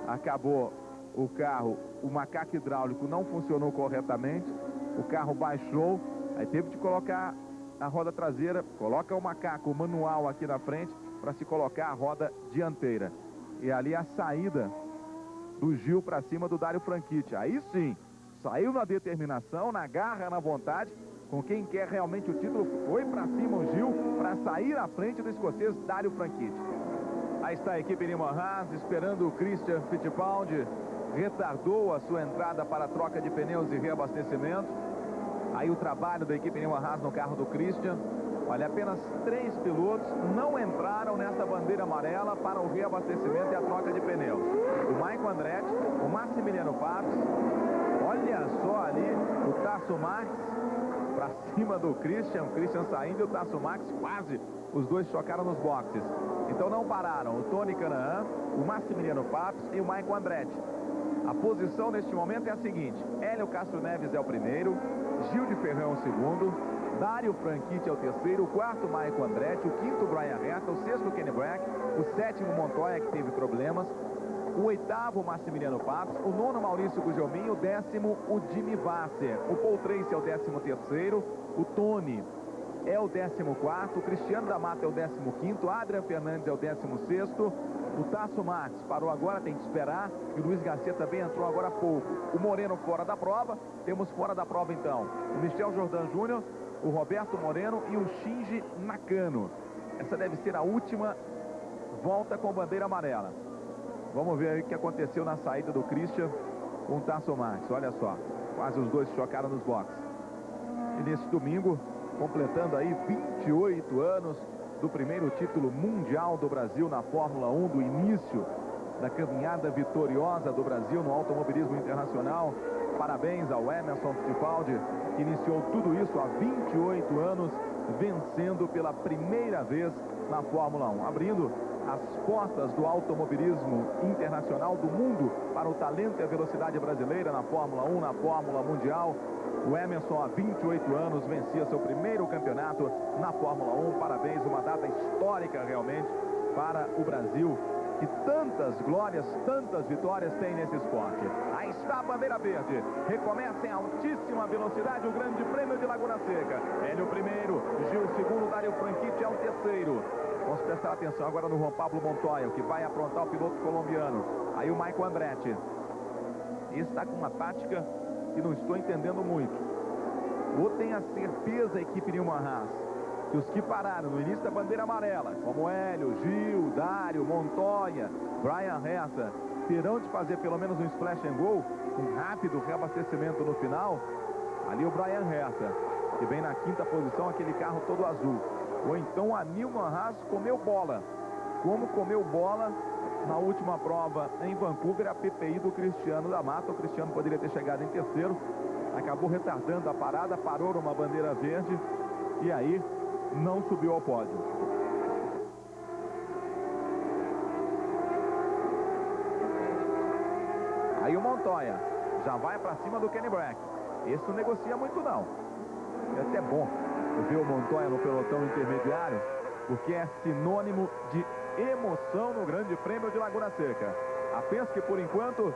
S1: acabou o carro, o macaco hidráulico não funcionou corretamente, o carro baixou Aí teve de colocar a roda traseira, coloca o macaco manual aqui na frente para se colocar a roda dianteira. E ali a saída do Gil para cima do Dário Franchitti. Aí sim, saiu na determinação, na garra, na vontade, com quem quer realmente o título, foi para cima o Gil para sair à frente do escocês Dário Franchitti. Aí está a equipe Nimo Haas esperando o Christian Fittipaldi, retardou a sua entrada para a troca de pneus e reabastecimento. Aí o trabalho da equipe Nimo Haas no carro do Christian, Olha, apenas três pilotos não entraram nessa bandeira amarela para o reabastecimento e a troca de pneus. O Maicon Andretti, o Massimiliano Patos, olha só ali o Tasso Max para (laughs) cima do Christian, o Christian saindo e o Tasso Max quase, os dois chocaram nos boxes. Então não pararam. O Tony Canaan, o Massimiliano Patos e o Maicon Andretti. A posição neste momento é a seguinte, Hélio Castro Neves é o primeiro, Gil de Ferrão é o segundo, Dário Franchitti é o terceiro, o quarto Maicon Andretti, o quinto Brian Herta, o sexto Kenny Brack, o sétimo Montoya que teve problemas, o oitavo Massimiliano Patos, o nono Maurício Gugelmin, o décimo o Jimmy Vasser, o Paul Tracy é o décimo terceiro, o Tony é o décimo quarto, o Cristiano da Mata é o décimo quinto, Adrian Fernandes é o décimo sexto, o Tasso Max parou agora, tem que esperar. E o Luiz Garcia também entrou agora há pouco. O Moreno fora da prova. Temos fora da prova então o Michel Jordan Júnior, o Roberto Moreno e o Shinji Nakano. Essa deve ser a última volta com bandeira amarela. Vamos ver aí o que aconteceu na saída do Christian com o Tasso Max. Olha só, quase os dois chocaram nos boxes. E nesse domingo, completando aí 28 anos do primeiro título mundial do Brasil na Fórmula 1, do início da caminhada vitoriosa do Brasil no automobilismo internacional. Parabéns ao Emerson Fittipaldi, que iniciou tudo isso há 28 anos, vencendo pela primeira vez na Fórmula 1, abrindo as portas do automobilismo internacional do mundo para o talento e a velocidade brasileira na Fórmula 1, na Fórmula Mundial. O Emerson, há 28 anos, vencia seu primeiro campeonato na Fórmula 1. Parabéns, uma data histórica realmente para o Brasil que tantas glórias, tantas vitórias tem nesse esporte. Aí está a bandeira verde. Recomeça em altíssima velocidade o grande prêmio de Laguna Seca. Hélio primeiro, Gil segundo, Dário Franchitti é o terceiro. Vamos prestar atenção agora no Juan Pablo Montoya, que vai aprontar o piloto colombiano. Aí o Michael Andretti. Está com uma tática que não estou entendendo muito. Ou tem a certeza a equipe Newman Haas que os que pararam no início da bandeira amarela, como Hélio, Gil, Dário, Montoya, Brian Ressa, terão de fazer pelo menos um splash and go, um rápido reabastecimento no final. Ali o Brian Ressa, que vem na quinta posição, aquele carro todo azul. Ou então a Nilman Haas comeu bola. Como comeu bola na última prova em Vancouver, a PPI do Cristiano da Mata. O Cristiano poderia ter chegado em terceiro, acabou retardando a parada, parou numa bandeira verde e aí não subiu ao pódio. Aí o Montoya já vai para cima do Kenny Brack. Esse não negocia muito não. É até bom o Montoya no pelotão intermediário, porque é sinônimo de emoção no Grande Prêmio de Laguna Seca. A que por enquanto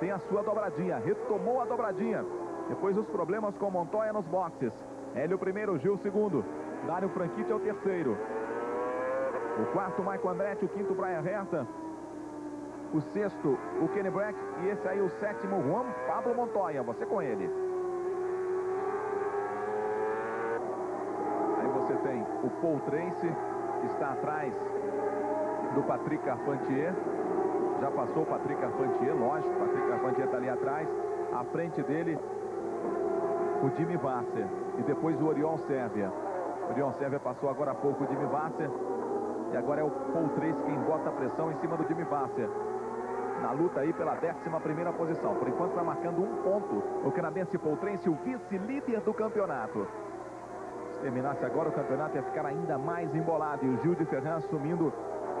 S1: tem a sua dobradinha, retomou a dobradinha. Depois os problemas com o Montoya nos boxes. Hélio primeiro, Gil segundo. Dário Franchitti é o terceiro. O quarto, Michael Andretti. O quinto, Brian Herta. O sexto, o Kenny Black. E esse aí, o sétimo, Juan Pablo Montoya. Você com ele. Aí você tem o Paul Tracy, que está atrás do Patrick Carpentier. Já passou o Patrick Carpentier, lógico. O Patrick Carpentier está ali atrás. À frente dele, o Jimmy Vasser. E depois o Oriol Sérvia. O Dion Sérvia passou agora há pouco o Jimmy Vasser. E agora é o Paul Trace quem bota a pressão em cima do Jimmy Vasser. Na luta aí pela 11 primeira posição. Por enquanto está marcando um ponto o canadense Paul Trace, o vice-líder do campeonato. Se terminasse agora o campeonato ia ficar ainda mais embolado. E o Gil de Ferran assumindo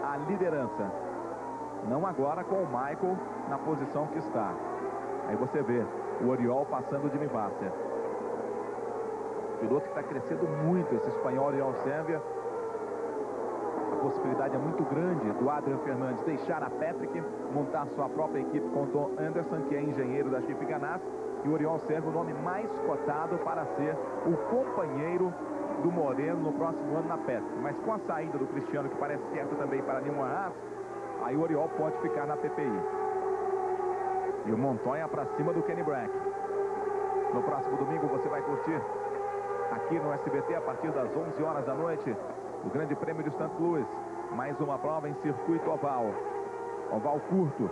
S1: a liderança. Não agora com o Michael na posição que está. Aí você vê o Oriol passando Jimmy Vasser. Piloto que está crescendo muito, esse espanhol Leon Sérvia. A possibilidade é muito grande do Adrian Fernandes deixar a Patrick, montar sua própria equipe com o Tom Anderson, que é engenheiro da Chip Ganassi, E o Oriol serve o nome mais cotado para ser o companheiro do Moreno no próximo ano na pesca. Mas com a saída do Cristiano, que parece certo também para Nilman Haas, aí o Oriol pode ficar na PPI. E o Montoya para cima do Kenny Brack. No próximo domingo você vai curtir aqui no SBT a partir das 11 horas da noite o Grande Prêmio de St. Louis. Mais uma prova em circuito oval. Oval curto.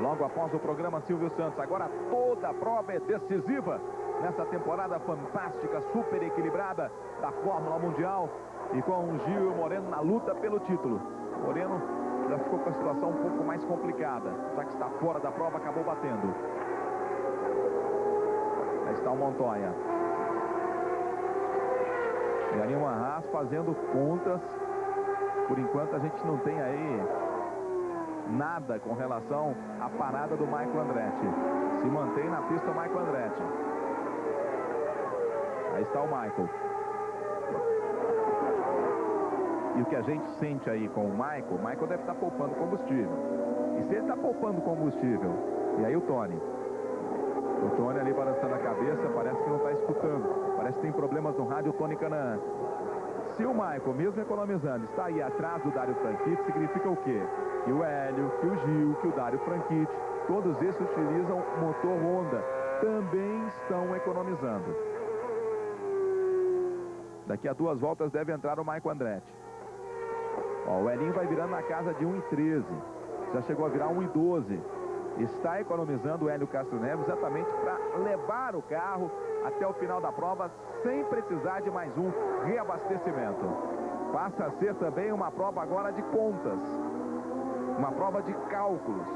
S1: Logo após o programa Silvio Santos. Agora toda a prova é decisiva nessa temporada fantástica, super equilibrada da Fórmula Mundial. E com o Gil e o Moreno na luta pelo título. Moreno já ficou com a situação um pouco mais complicada. Já que está fora da prova, acabou batendo. Aí está o Montoya. E aí o Haas fazendo contas. Por enquanto a gente não tem aí nada com relação à parada do Michael Andretti. Se mantém na pista o Michael Andretti. Aí está o Michael. E o que a gente sente aí com o Michael, o Michael deve estar poupando combustível. E se ele está poupando combustível, e aí o Tony? O Tony ali balançando a cabeça, parece que não está escutando. Parece que tem problemas no rádio Tony Canaan. Se o Michael, mesmo economizando, está aí atrás do Dário Franchitti, significa o quê? Que o Hélio, que o Gil, que o Dário Franchitti, todos esses utilizam motor Honda, também estão economizando. Daqui a duas voltas deve entrar o Michael Andretti. Ó, o Elinho vai virando na casa de 1,13. Já chegou a virar 1,12. Está economizando o Hélio Castro Neves exatamente para levar o carro até o final da prova sem precisar de mais um reabastecimento. Passa a ser também uma prova agora de contas. Uma prova de cálculos.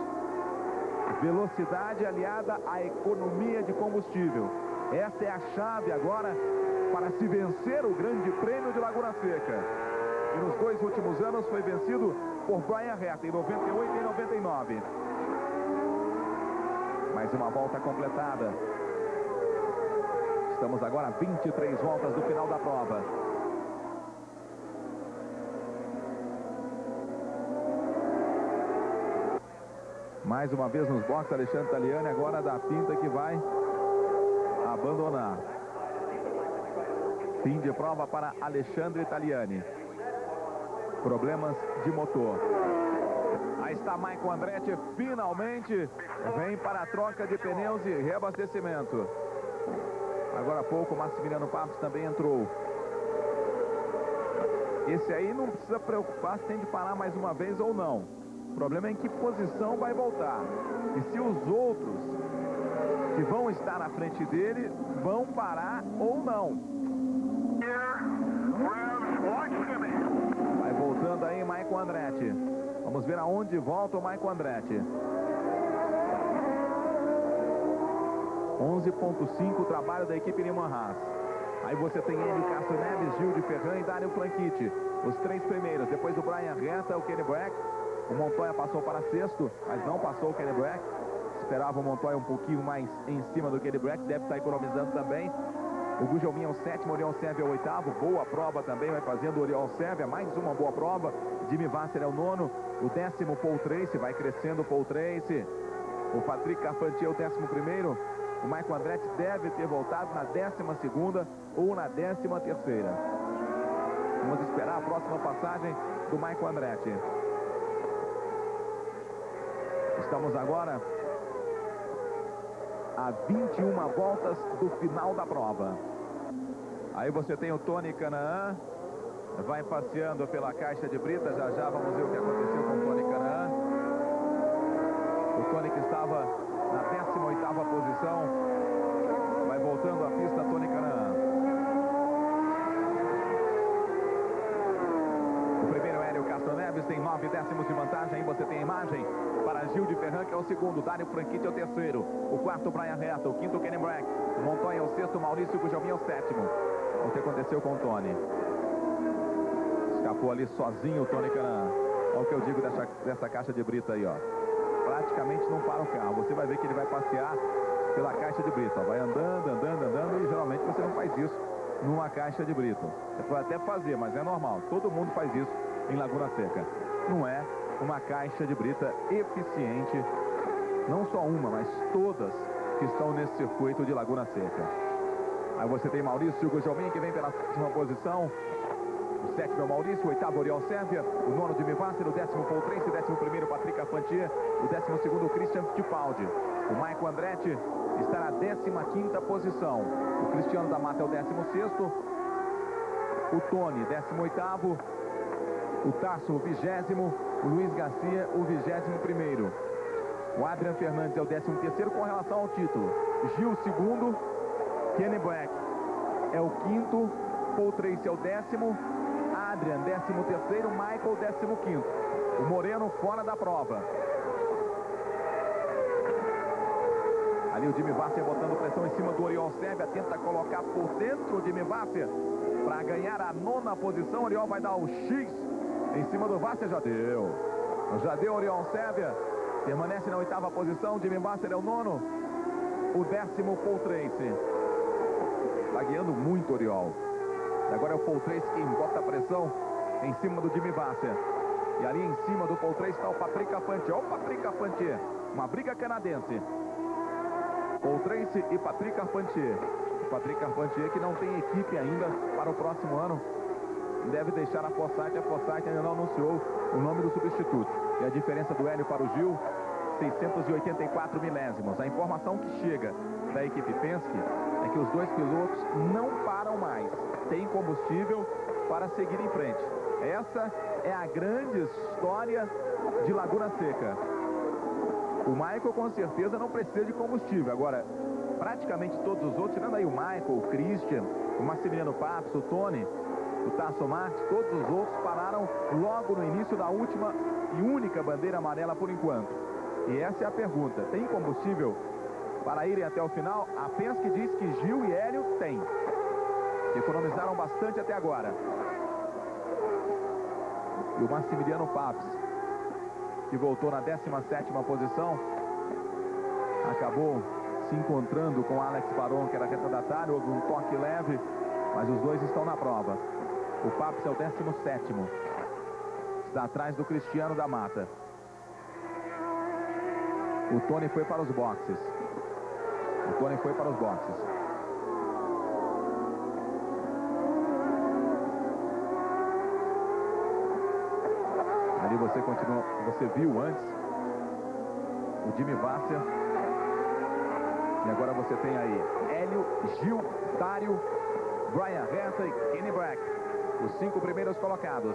S1: Velocidade aliada à economia de combustível. Essa é a chave agora para se vencer o grande prêmio de Laguna Seca. E nos dois últimos anos foi vencido por Brian Herta, em 98 e 99. Mais uma volta completada. Estamos agora a 23 voltas do final da prova. Mais uma vez nos boxes, Alexandre Taliani, agora da pinta que vai abandonar. Fim de prova para Alexandre Italiani. Problemas de motor. Aí está Michael Andretti, finalmente vem para a troca de pneus e reabastecimento. Agora há pouco, Massimiliano Papos também entrou. Esse aí não precisa preocupar se tem de parar mais uma vez ou não. O problema é em que posição vai voltar. E se os outros que vão estar na frente dele vão parar ou não. Vai voltando aí Maicon Andretti. Vamos ver aonde volta o Maicon Andretti. 11.5 o trabalho da equipe Neyman Haas. Aí você tem ele, Castro Neves, Gil de Ferran e Dário Franchitti. Os três primeiros. Depois do Brian Reta, o Kenny Brack. O Montoya passou para sexto, mas não passou o Kenny Brack. Esperava o Montoya um pouquinho mais em cima do Kenny Brack. Deve estar economizando também. O Gujelminha é o sétimo, o Oriol Sérvia é o oitavo. Boa prova também, vai fazendo o Oriol Sérvia. Mais uma boa prova. Jimmy Vasser é o nono. O décimo, Paul Trace, vai crescendo o Paul Trace. O Patrick Carpentier é o décimo primeiro. O Michael Andretti deve ter voltado na décima segunda ou na décima terceira. Vamos esperar a próxima passagem do Michael Andretti. Estamos agora a 21 voltas do final da prova. Aí você tem o Tony Canaan, vai passeando pela caixa de brita, já já vamos ver o que aconteceu com o Tony Canaan. O Tony que estava na 18ª posição, vai voltando à pista Tony Canaan. O primeiro Hélio Castro Neves tem nove décimos de vantagem, aí você tem a imagem Gil de Ferran, que é o segundo, Dário Franchitti é o terceiro, o quarto Brian Reta, o quinto Kenny Brack, o Montoya é o sexto, Maurício Gujalmin é o sétimo. O que aconteceu com o Tony. Escapou ali sozinho o Tony Canan. Olha o que eu digo dessa, dessa caixa de brita aí, ó. Praticamente não para o carro. Você vai ver que ele vai passear pela caixa de brita. Vai andando, andando, andando e geralmente você não faz isso numa caixa de brita. Você pode até fazer, mas é normal. Todo mundo faz isso em Laguna Seca. Não é uma caixa de brita eficiente, não só uma, mas todas que estão nesse circuito de Laguna Seca. Aí você tem Maurício Gugelmin, que vem pela sétima posição. O sétimo é o Maurício, o oitavo Oriol Sérvia, o nono Jimmy Vasser, o décimo Paul Tracy, o décimo primeiro Patrick Afantier, o décimo segundo Christian Fittipaldi. O Michael Andretti está na décima quinta posição. O Cristiano da Mata é o décimo sexto. O Tony, décimo oitavo. O Tasso, o vigésimo. Luiz Garcia, o vigésimo primeiro. O Adrian Fernandes é o décimo terceiro com relação ao título. Gil, segundo. Kenny Black é o quinto. Paul Tracy é o décimo. Adrian, décimo terceiro. Michael, décimo quinto. O Moreno fora da prova. Ali o Jimmy Vasser botando pressão em cima do Oriol Sérvia. Tenta colocar por dentro o Jimmy Vasser para ganhar a nona posição. O Oriol vai dar o X em cima do Vasser. Já deu. Já deu Oriol Sérvia. Permanece na oitava posição. Jimmy Vasser é o nono. O décimo Paul Tracy. Está guiando muito Oriol. Agora é o Paul Tracy quem bota a pressão em cima do Jimmy Vasser. E ali em cima do Paul Tracy está o Patrick Afantier. Olha o Patrick Afantier. Uma briga canadense. Paul Tracy e Patrick Carpentier. O Patrick Carpentier que não tem equipe ainda para o próximo ano. Deve deixar a Fossat. A Fossat ainda não anunciou o nome do substituto. E a diferença do Hélio para o Gil, 684 milésimos. A informação que chega da equipe Penske é que os dois pilotos não param mais. Tem combustível para seguir em frente. Essa é a grande história de Laguna Seca. O Michael com certeza não precisa de combustível. Agora, praticamente todos os outros, tirando aí o Michael, o Christian, o Massimiliano Patos, o Tony, o Tasso Marques, todos os outros pararam logo no início da última e única bandeira amarela por enquanto. E essa é a pergunta. Tem combustível para irem até o final? A Penske diz que Gil e Hélio têm. Economizaram bastante até agora. E o Massimiliano Papes que voltou na 17ª posição, acabou se encontrando com Alex Baron, que era retardatário, houve um toque leve, mas os dois estão na prova. O Paps é o 17º, está atrás do Cristiano da Mata. O Tony foi para os boxes. O Tony foi para os boxes. Ali você continua, você viu antes o Jimmy Vasser. E agora você tem aí Hélio, Gil, Dário, Brian Herta e Kenny Black. Os cinco primeiros colocados.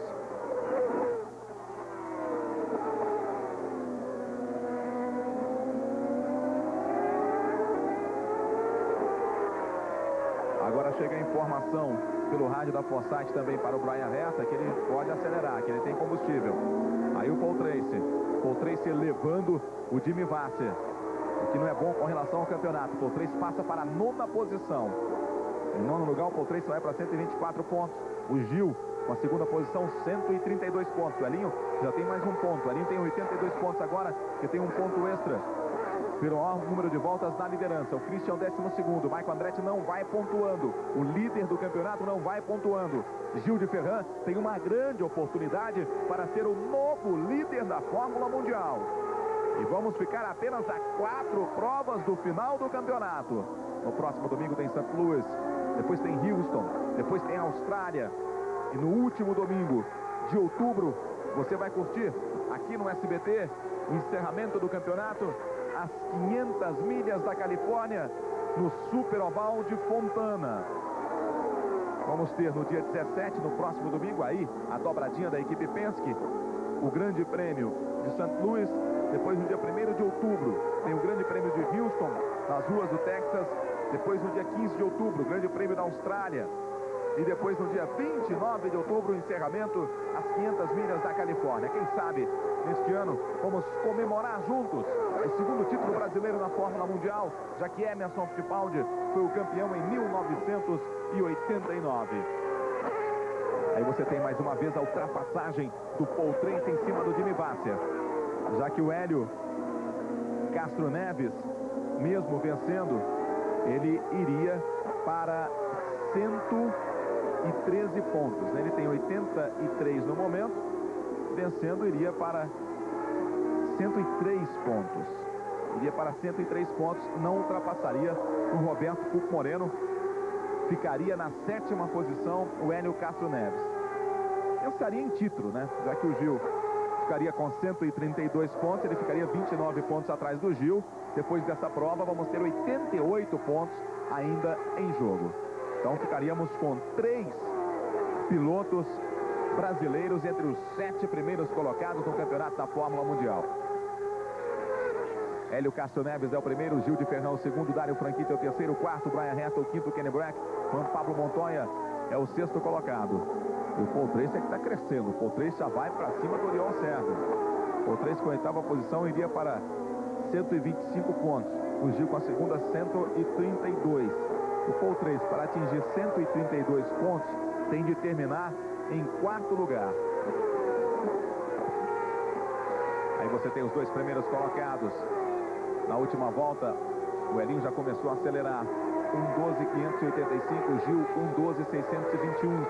S1: Agora chega a informação pelo rádio da Forsyth também para o Brian Herta que ele pode acelerar, que ele tem combustível. Aí o Paul Tracy. Paul Tracy levando o Jimmy Vasser. O que não é bom com relação ao campeonato. Paul Tracy passa para a nona posição. Em nono lugar, o Paul Tracy vai para 124 pontos. O Gil, com a segunda posição, 132 pontos. O Elinho já tem mais um ponto. O Elinho tem 82 pontos agora, que tem um ponto extra pelo maior número de voltas na liderança. O Christian, 12 segundo. Michael Andretti não vai pontuando. O líder do campeonato não vai pontuando. Gil de Ferran tem uma grande oportunidade para ser o novo líder da Fórmula Mundial. E vamos ficar apenas a quatro provas do final do campeonato. No próximo domingo tem St. Louis, depois tem Houston, depois tem Austrália. E no último domingo de outubro, você vai curtir aqui no SBT o encerramento do campeonato as 500 milhas da Califórnia no Super Oval de Fontana. Vamos ter no dia 17, no próximo domingo, aí, a dobradinha da equipe Penske, o grande prêmio de St. Louis. Depois, no dia 1 de outubro, tem o grande prêmio de Houston, nas ruas do Texas. Depois, no dia 15 de outubro, o grande prêmio da Austrália. E depois, no dia 29 de outubro, o encerramento, as 500 milhas da Califórnia. Quem sabe, neste ano, vamos comemorar juntos o segundo título brasileiro na Fórmula Mundial, já que Emerson Fittipaldi foi o campeão em 1989. Aí você tem mais uma vez a ultrapassagem do Paul Tracy em cima do Jimmy Vasser. Já que o Hélio Castro Neves, mesmo vencendo, ele iria para 113 pontos. Ele tem 83 no momento, vencendo iria para 103 pontos. iria para 103 pontos, não ultrapassaria o Roberto Pupo Moreno. Ficaria na sétima posição o Hélio Castro Neves. Pensaria em título, né? Já que o Gil ficaria com 132 pontos, ele ficaria 29 pontos atrás do Gil. Depois dessa prova, vamos ter 88 pontos ainda em jogo. Então ficaríamos com três pilotos brasileiros entre os sete primeiros colocados no campeonato da Fórmula Mundial. Hélio Castro Neves é o primeiro, Gil de Fernão o segundo, Dário Franquite é o terceiro, quarto, Brian Resta o quinto, Kenny Brack, Juan Pablo Montoya é o sexto colocado. E o Paul Trace é que está crescendo, o Paul Trace já vai para cima do Oriol. O Paul Trace com a oitava posição iria para 125 pontos, o Gil com a segunda 132. O Paul Trace para atingir 132 pontos tem de terminar em quarto lugar. Aí você tem os dois primeiros colocados. Na última volta, o Elinho já começou a acelerar. 1,12,585, Gil 1,12,621.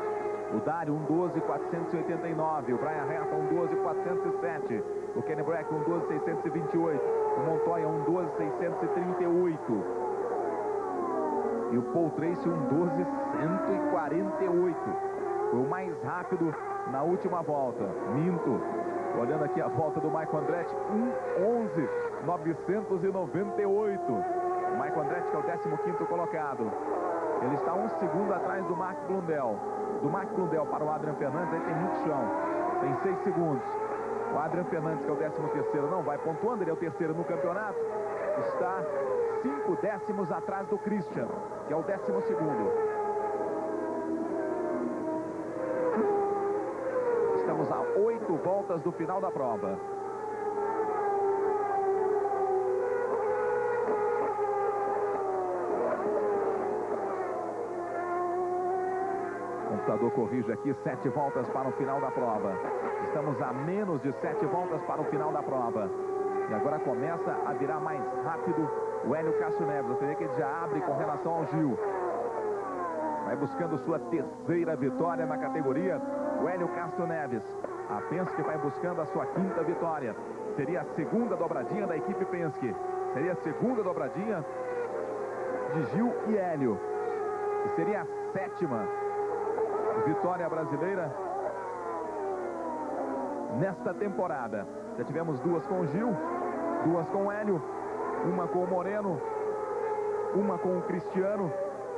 S1: O Dário 1,12,489. O Brian Reta 1,12,407. O Kenny Brack 1,12,628. O Montoya 1,12,638. E o Paul Tracy 1,12,148. Foi o mais rápido na última volta. Minto. Olhando aqui a volta do Michael Andretti, 1,11,998. O Michael Andretti que é o 15º colocado. Ele está um segundo atrás do Mark Blundell. Do Mark Blundell para o Adrian Fernandes, aí tem muito chão. Tem seis segundos. O Adrian Fernandes, que é o 13º, não vai pontuando, ele é o terceiro no campeonato. Está cinco décimos atrás do Christian, que é o 12º. Estamos a oito voltas do final da prova. O computador corrige aqui, sete voltas para o final da prova. Estamos a menos de sete voltas para o final da prova. E agora começa a virar mais rápido o Hélio Cássio Neves. Você vê que ele já abre com relação ao Gil. Vai buscando sua terceira vitória na categoria. O Hélio Castro Neves. A Penske vai buscando a sua quinta vitória. Seria a segunda dobradinha da equipe Penske. Seria a segunda dobradinha de Gil e Hélio. E seria a sétima vitória brasileira nesta temporada. Já tivemos duas com o Gil, duas com o Hélio, uma com o Moreno, uma com o Cristiano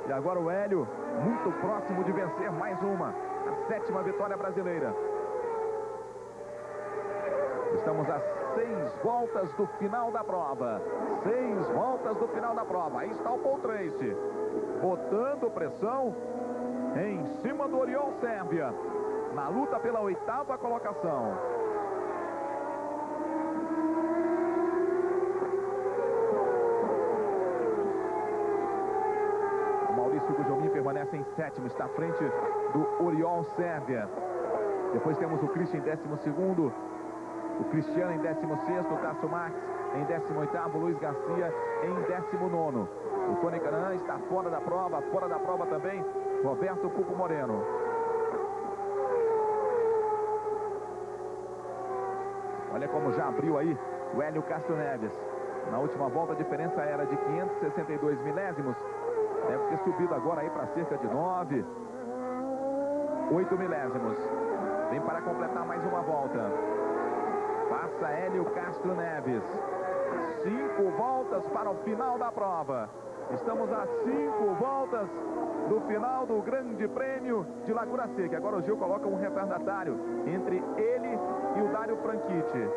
S1: e agora o Hélio muito próximo de vencer mais uma, a sétima vitória brasileira. Estamos a seis voltas do final da prova. Seis voltas do final da prova. Aí está o Paul Tracy, botando pressão em cima do Oriol Sérvia, na luta pela oitava colocação. O Maurício Gujomin permanece em sétimo, está à frente do Oriol Sérvia. Depois temos o Christian em décimo segundo, o Cristiano em décimo sexto, o Tasso Max em décimo oitavo, Luiz Garcia em décimo nono. O Tony Canan está fora da prova, fora da prova também, Roberto Pupo Moreno. Olha como já abriu aí o Hélio Castro Neves. Na última volta a diferença era de 562 milésimos. Deve ter subido agora aí para cerca de 9, 8 milésimos. Vem para completar mais uma volta. Passa Hélio Castro Neves. Cinco voltas para o final da prova. Estamos a cinco voltas do final do Grande Prêmio de Laguna Seca. Agora o Gil coloca um retardatário entre ele e o Dário Franchitti.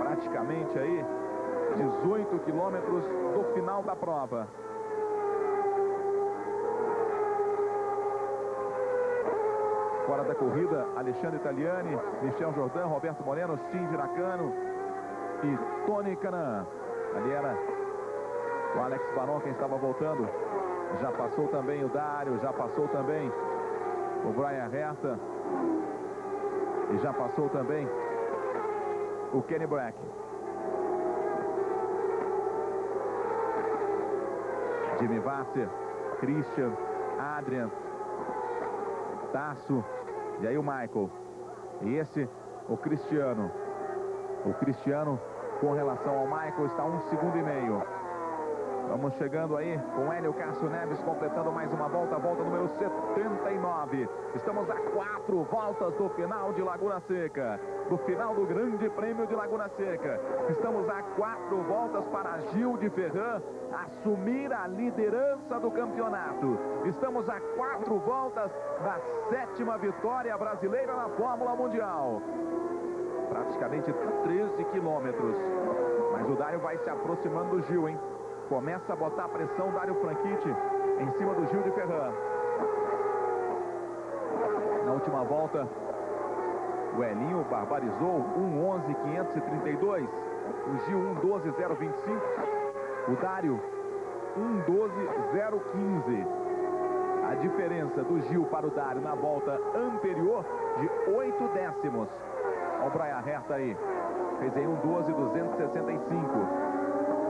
S1: Praticamente aí 18 quilômetros do final da prova. Fora da corrida, Alexandre Italiani, Michel Jordan, Roberto Moreno, Shinji Nakano e Tony Canan. Ali era o Alex Baron quem estava voltando. Já passou também o Dário, já passou também o Brian Herta. E já passou também o Kenny Black. Jimmy Vasser, Christian, Adrian, Tasso e aí o Michael. E esse, o Cristiano. O Cristiano, com relação ao Michael, está um segundo e meio. Vamos chegando aí com Hélio Cássio Neves completando mais uma volta, volta número 79. Estamos a quatro voltas do final de Laguna Seca, do final do Grande Prêmio de Laguna Seca. Estamos a quatro voltas para Gil de Ferran assumir a liderança do campeonato. Estamos a quatro voltas da sétima vitória brasileira na Fórmula Mundial. Praticamente 13 quilômetros. Mas o Dário vai se aproximando do Gil, hein? Começa a botar pressão Dário Franchitti em cima do Gil de Ferran. Na última volta, o Elinho barbarizou 1.11.532. O Gil 1.12.025. O Dário 1.12.015. A diferença do Gil para o Dário na volta anterior de 8 décimos. Olha o Brian Herta aí. Fez aí 1.12.265.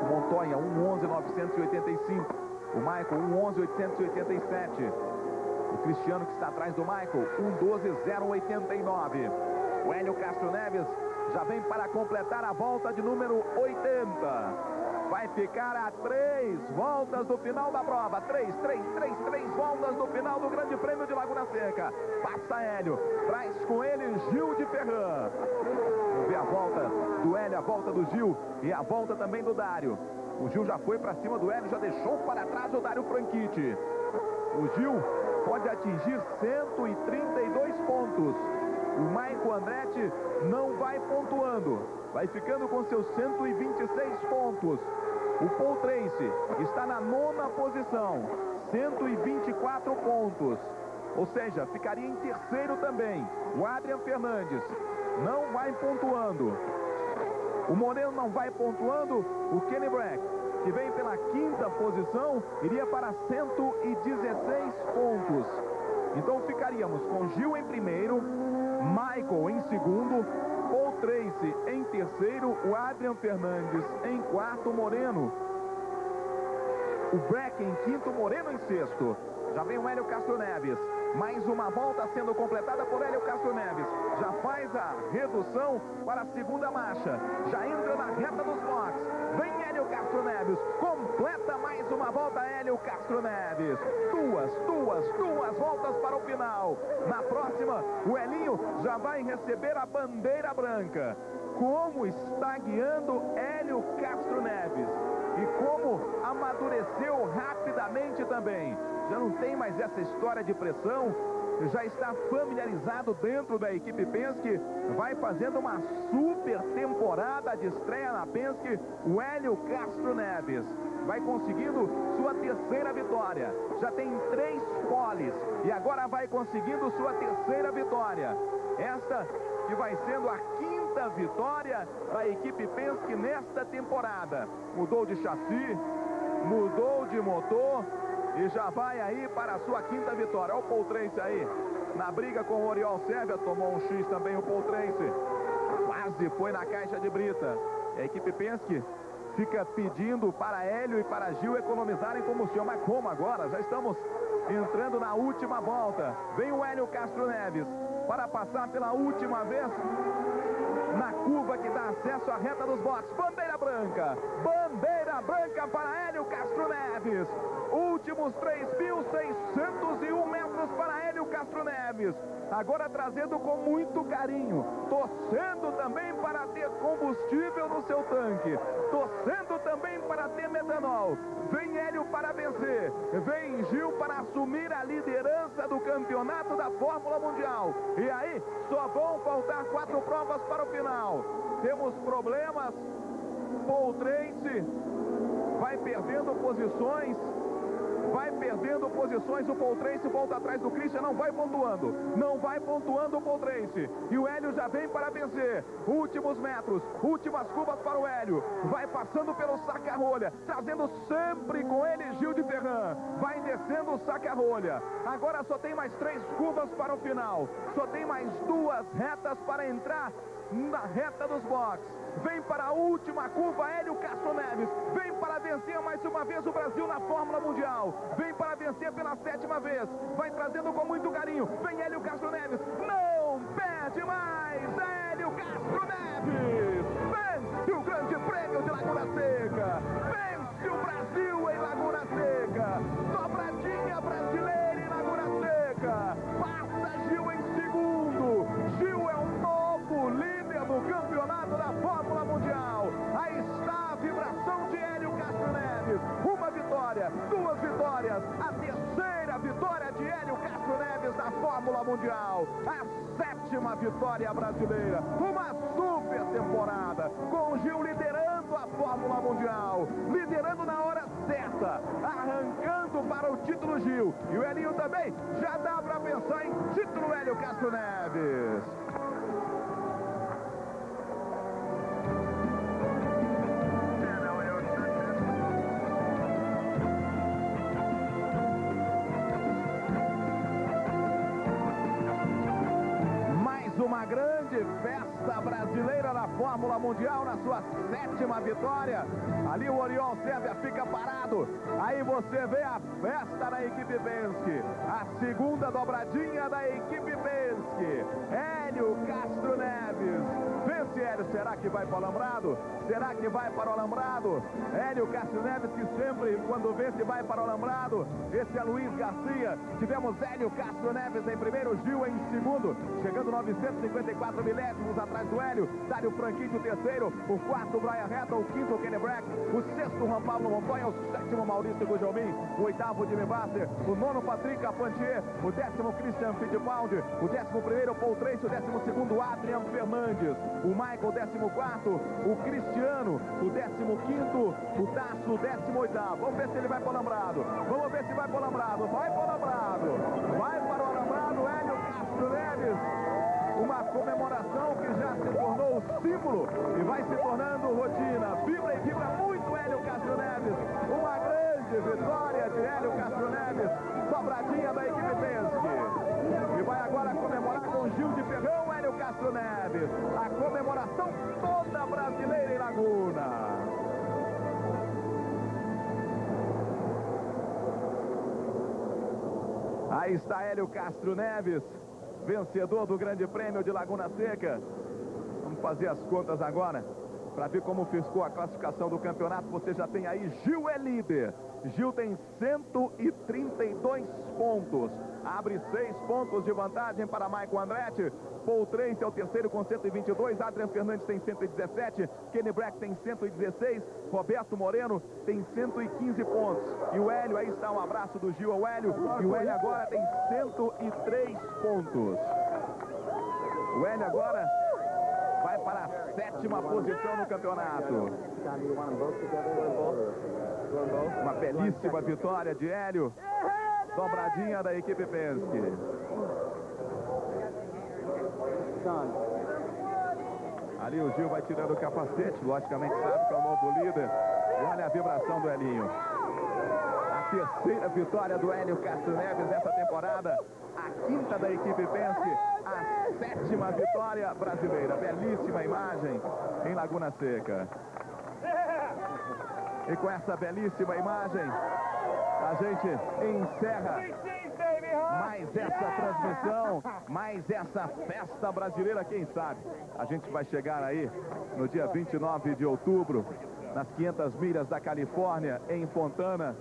S1: Montoya 1.11.985. O Michael 1.11.887. O Cristiano que está atrás do Michael 1.12.089. O Hélio Castro Neves já vem para completar a volta de número 80. Vai ficar a três voltas do final da prova. Três, três, três, três voltas do final do Grande Prêmio de Laguna Seca. Passa Hélio, traz com ele Gil de Ferran. Vamos ver a volta do Hélio, a volta do Gil e a volta também do Dário. O Gil já foi para cima do Hélio, já deixou para trás o Dário Franchitti. O Gil pode atingir 132 pontos. O Maico Andretti não vai pontuando. Vai ficando com seus 126 pontos. O Paul Tracy está na nona posição, 124 pontos. Ou seja, ficaria em terceiro também. O Adrian Fernandes não vai pontuando. O Moreno não vai pontuando. O Kenny Brack, que vem pela quinta posição, iria para 116 pontos. Então ficaríamos com Gil em primeiro, Michael em segundo, Tracy em terceiro, o Adrian Fernandes em quarto, Moreno. O Breck em quinto, Moreno em sexto. Já vem o Hélio Castro Neves. Mais uma volta sendo completada por Hélio Castro Neves. Já faz a redução para a segunda marcha. Já entra na reta dos boxes. Vem Hélio Castro Neves. Completa mais uma volta Hélio Castro Neves. Duas, duas, duas voltas para o final. Na próxima, o Elinho já vai receber a bandeira branca. Como está guiando Hélio Castro Neves. E como amadureceu rapidamente também já não tem mais essa história de pressão, já está familiarizado dentro da equipe Penske, vai fazendo uma super temporada de estreia na Penske, o Hélio Castro Neves. Vai conseguindo sua terceira vitória. Já tem três poles e agora vai conseguindo sua terceira vitória. Esta que vai sendo a quinta vitória da equipe Penske nesta temporada. Mudou de chassi, mudou de motor, e já vai aí para a sua quinta vitória. Olha o Trace aí, na briga com o Oriol Sérvia, tomou um X também o Trace. Quase foi na caixa de brita. A equipe Penske fica pedindo para Hélio e para Gil economizarem combustível. Mas como agora? Já estamos entrando na última volta. Vem o Hélio Castro Neves para passar pela última vez na curva que dá acesso à reta dos boxes. Bandeira branca, bandeira branca para Hélio Castro Neves. Últimos 3.601 metros para Hélio Castro Neves. Agora trazendo com muito carinho, torcendo também para ter combustível no seu tanque, torcendo também para ter metanol. Vem Hélio para vencer, vem Gil para assumir a liderança do campeonato da Fórmula Mundial. E aí, só vão faltar quatro provas para o final. Temos problemas. Paul Trace vai perdendo posições vai perdendo posições, o Trace volta atrás do Christian, não vai pontuando, não vai pontuando o Trace, e o Hélio já vem para vencer, últimos metros, últimas curvas para o Hélio, vai passando pelo saca-rolha, trazendo sempre com ele Gil de Ferran, vai descendo o saca-rolha, agora só tem mais três curvas para o final, só tem mais duas retas para entrar na reta dos boxes. Vem para a última curva, Hélio Castro Neves. Vem para vencer mais uma vez o Brasil na Fórmula Mundial. Vem para vencer pela sétima vez. Vai trazendo com muito carinho. Vem Hélio Castro Neves. Não perde mais, Hélio Castro Neves. Mundial. A sétima vitória brasileira. Uma super temporada. Com Gil liderando a Fórmula Mundial. Liderando na hora certa. Arrancando para o título Gil. E o Elinho também. Já dá para pensar em título Hélio Castro Neves. Uma grande festa brasileira na Fórmula Mundial, na sua sétima vitória. Ali o Oriol Sérvia fica parado. Aí você vê a festa da equipe Penske. A segunda dobradinha da equipe Penske. Hélio Castro Neves. Vence Hélio, será que vai para o Alambrado? Será que vai para o Alambrado? Hélio Castro Neves que sempre, quando vence, vai para o Alambrado. Esse é Luiz Garcia. Tivemos Hélio Castro Neves em primeiro, Gil em segundo. Chegando 954 milésimos atrás do Hélio. Dário Franquinho, o terceiro. O quarto, Brian Reta. O quinto, Kenny. O sexto, Juan Pablo Montoya. O sétimo, Maurício Gujomin. O oitavo, Jimmy Basser. O nono, Patrick Apantier. O décimo, Christian Fittipaldi. O décimo primeiro, Paul Tracy. O décimo segundo, Adrian Fernandes. O Michael, décimo quarto. O Cristiano. O décimo quinto. O Tasso, décimo oitavo. Vamos ver se ele vai para o Alambrado. Vamos ver se vai para o Alambrado. Vai para o Alambrado. Vai para o Alambrado, Hélio Castro Neves uma comemoração que já se símbolo e vai se tornando rotina. Vibra e vibra muito Hélio Castro Neves. Uma grande vitória de Hélio Castro Neves, sobradinha da equipe Penske. E vai agora comemorar com Gil de Ferrão, Hélio Castro Neves. A comemoração toda brasileira em Laguna. Aí está Hélio Castro Neves vencedor do Grande Prêmio de Laguna Seca. Fazer as contas agora para ver como ficou a classificação do campeonato. Você já tem aí, Gil é líder. Gil tem 132 pontos. Abre seis pontos de vantagem para Maicon Andretti. Paul Trace é o terceiro com 122. Adrian Fernandes tem 117. Kenny Brack tem 116. Roberto Moreno tem 115 pontos. E o Hélio, aí está um abraço do Gil ao Hélio. E o Hélio agora tem 103 pontos. O Hélio agora vai para a sétima posição no campeonato. Uma belíssima vitória de Hélio. Dobradinha da equipe Penske. Ali o Gil vai tirando o capacete, logicamente sabe que é o novo líder. E olha a vibração do Elinho. Terceira vitória do Hélio Castro Neves nessa temporada. A quinta da equipe Penske. A sétima vitória brasileira. Belíssima imagem em Laguna Seca. E com essa belíssima imagem, a gente encerra mais essa transmissão, mais essa festa brasileira, quem sabe. A gente vai chegar aí no dia 29 de outubro, nas 500 milhas da Califórnia, em Fontana,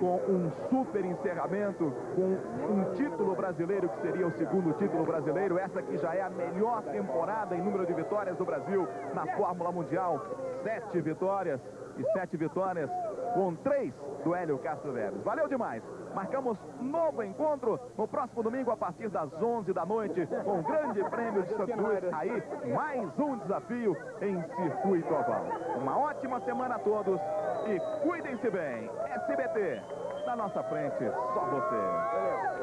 S1: com um super encerramento, com um título brasileiro, que seria o segundo título brasileiro. Essa que já é a melhor temporada em número de vitórias do Brasil na Fórmula Mundial. Sete vitórias e sete vitórias com três do Hélio Castro Neves. Valeu demais! Marcamos novo encontro no próximo domingo a partir das 11 da noite com o grande prêmio de Santos Aí, mais um desafio em circuito oval. Uma ótima semana a todos e cuidem-se bem. SBT, na nossa frente, só você.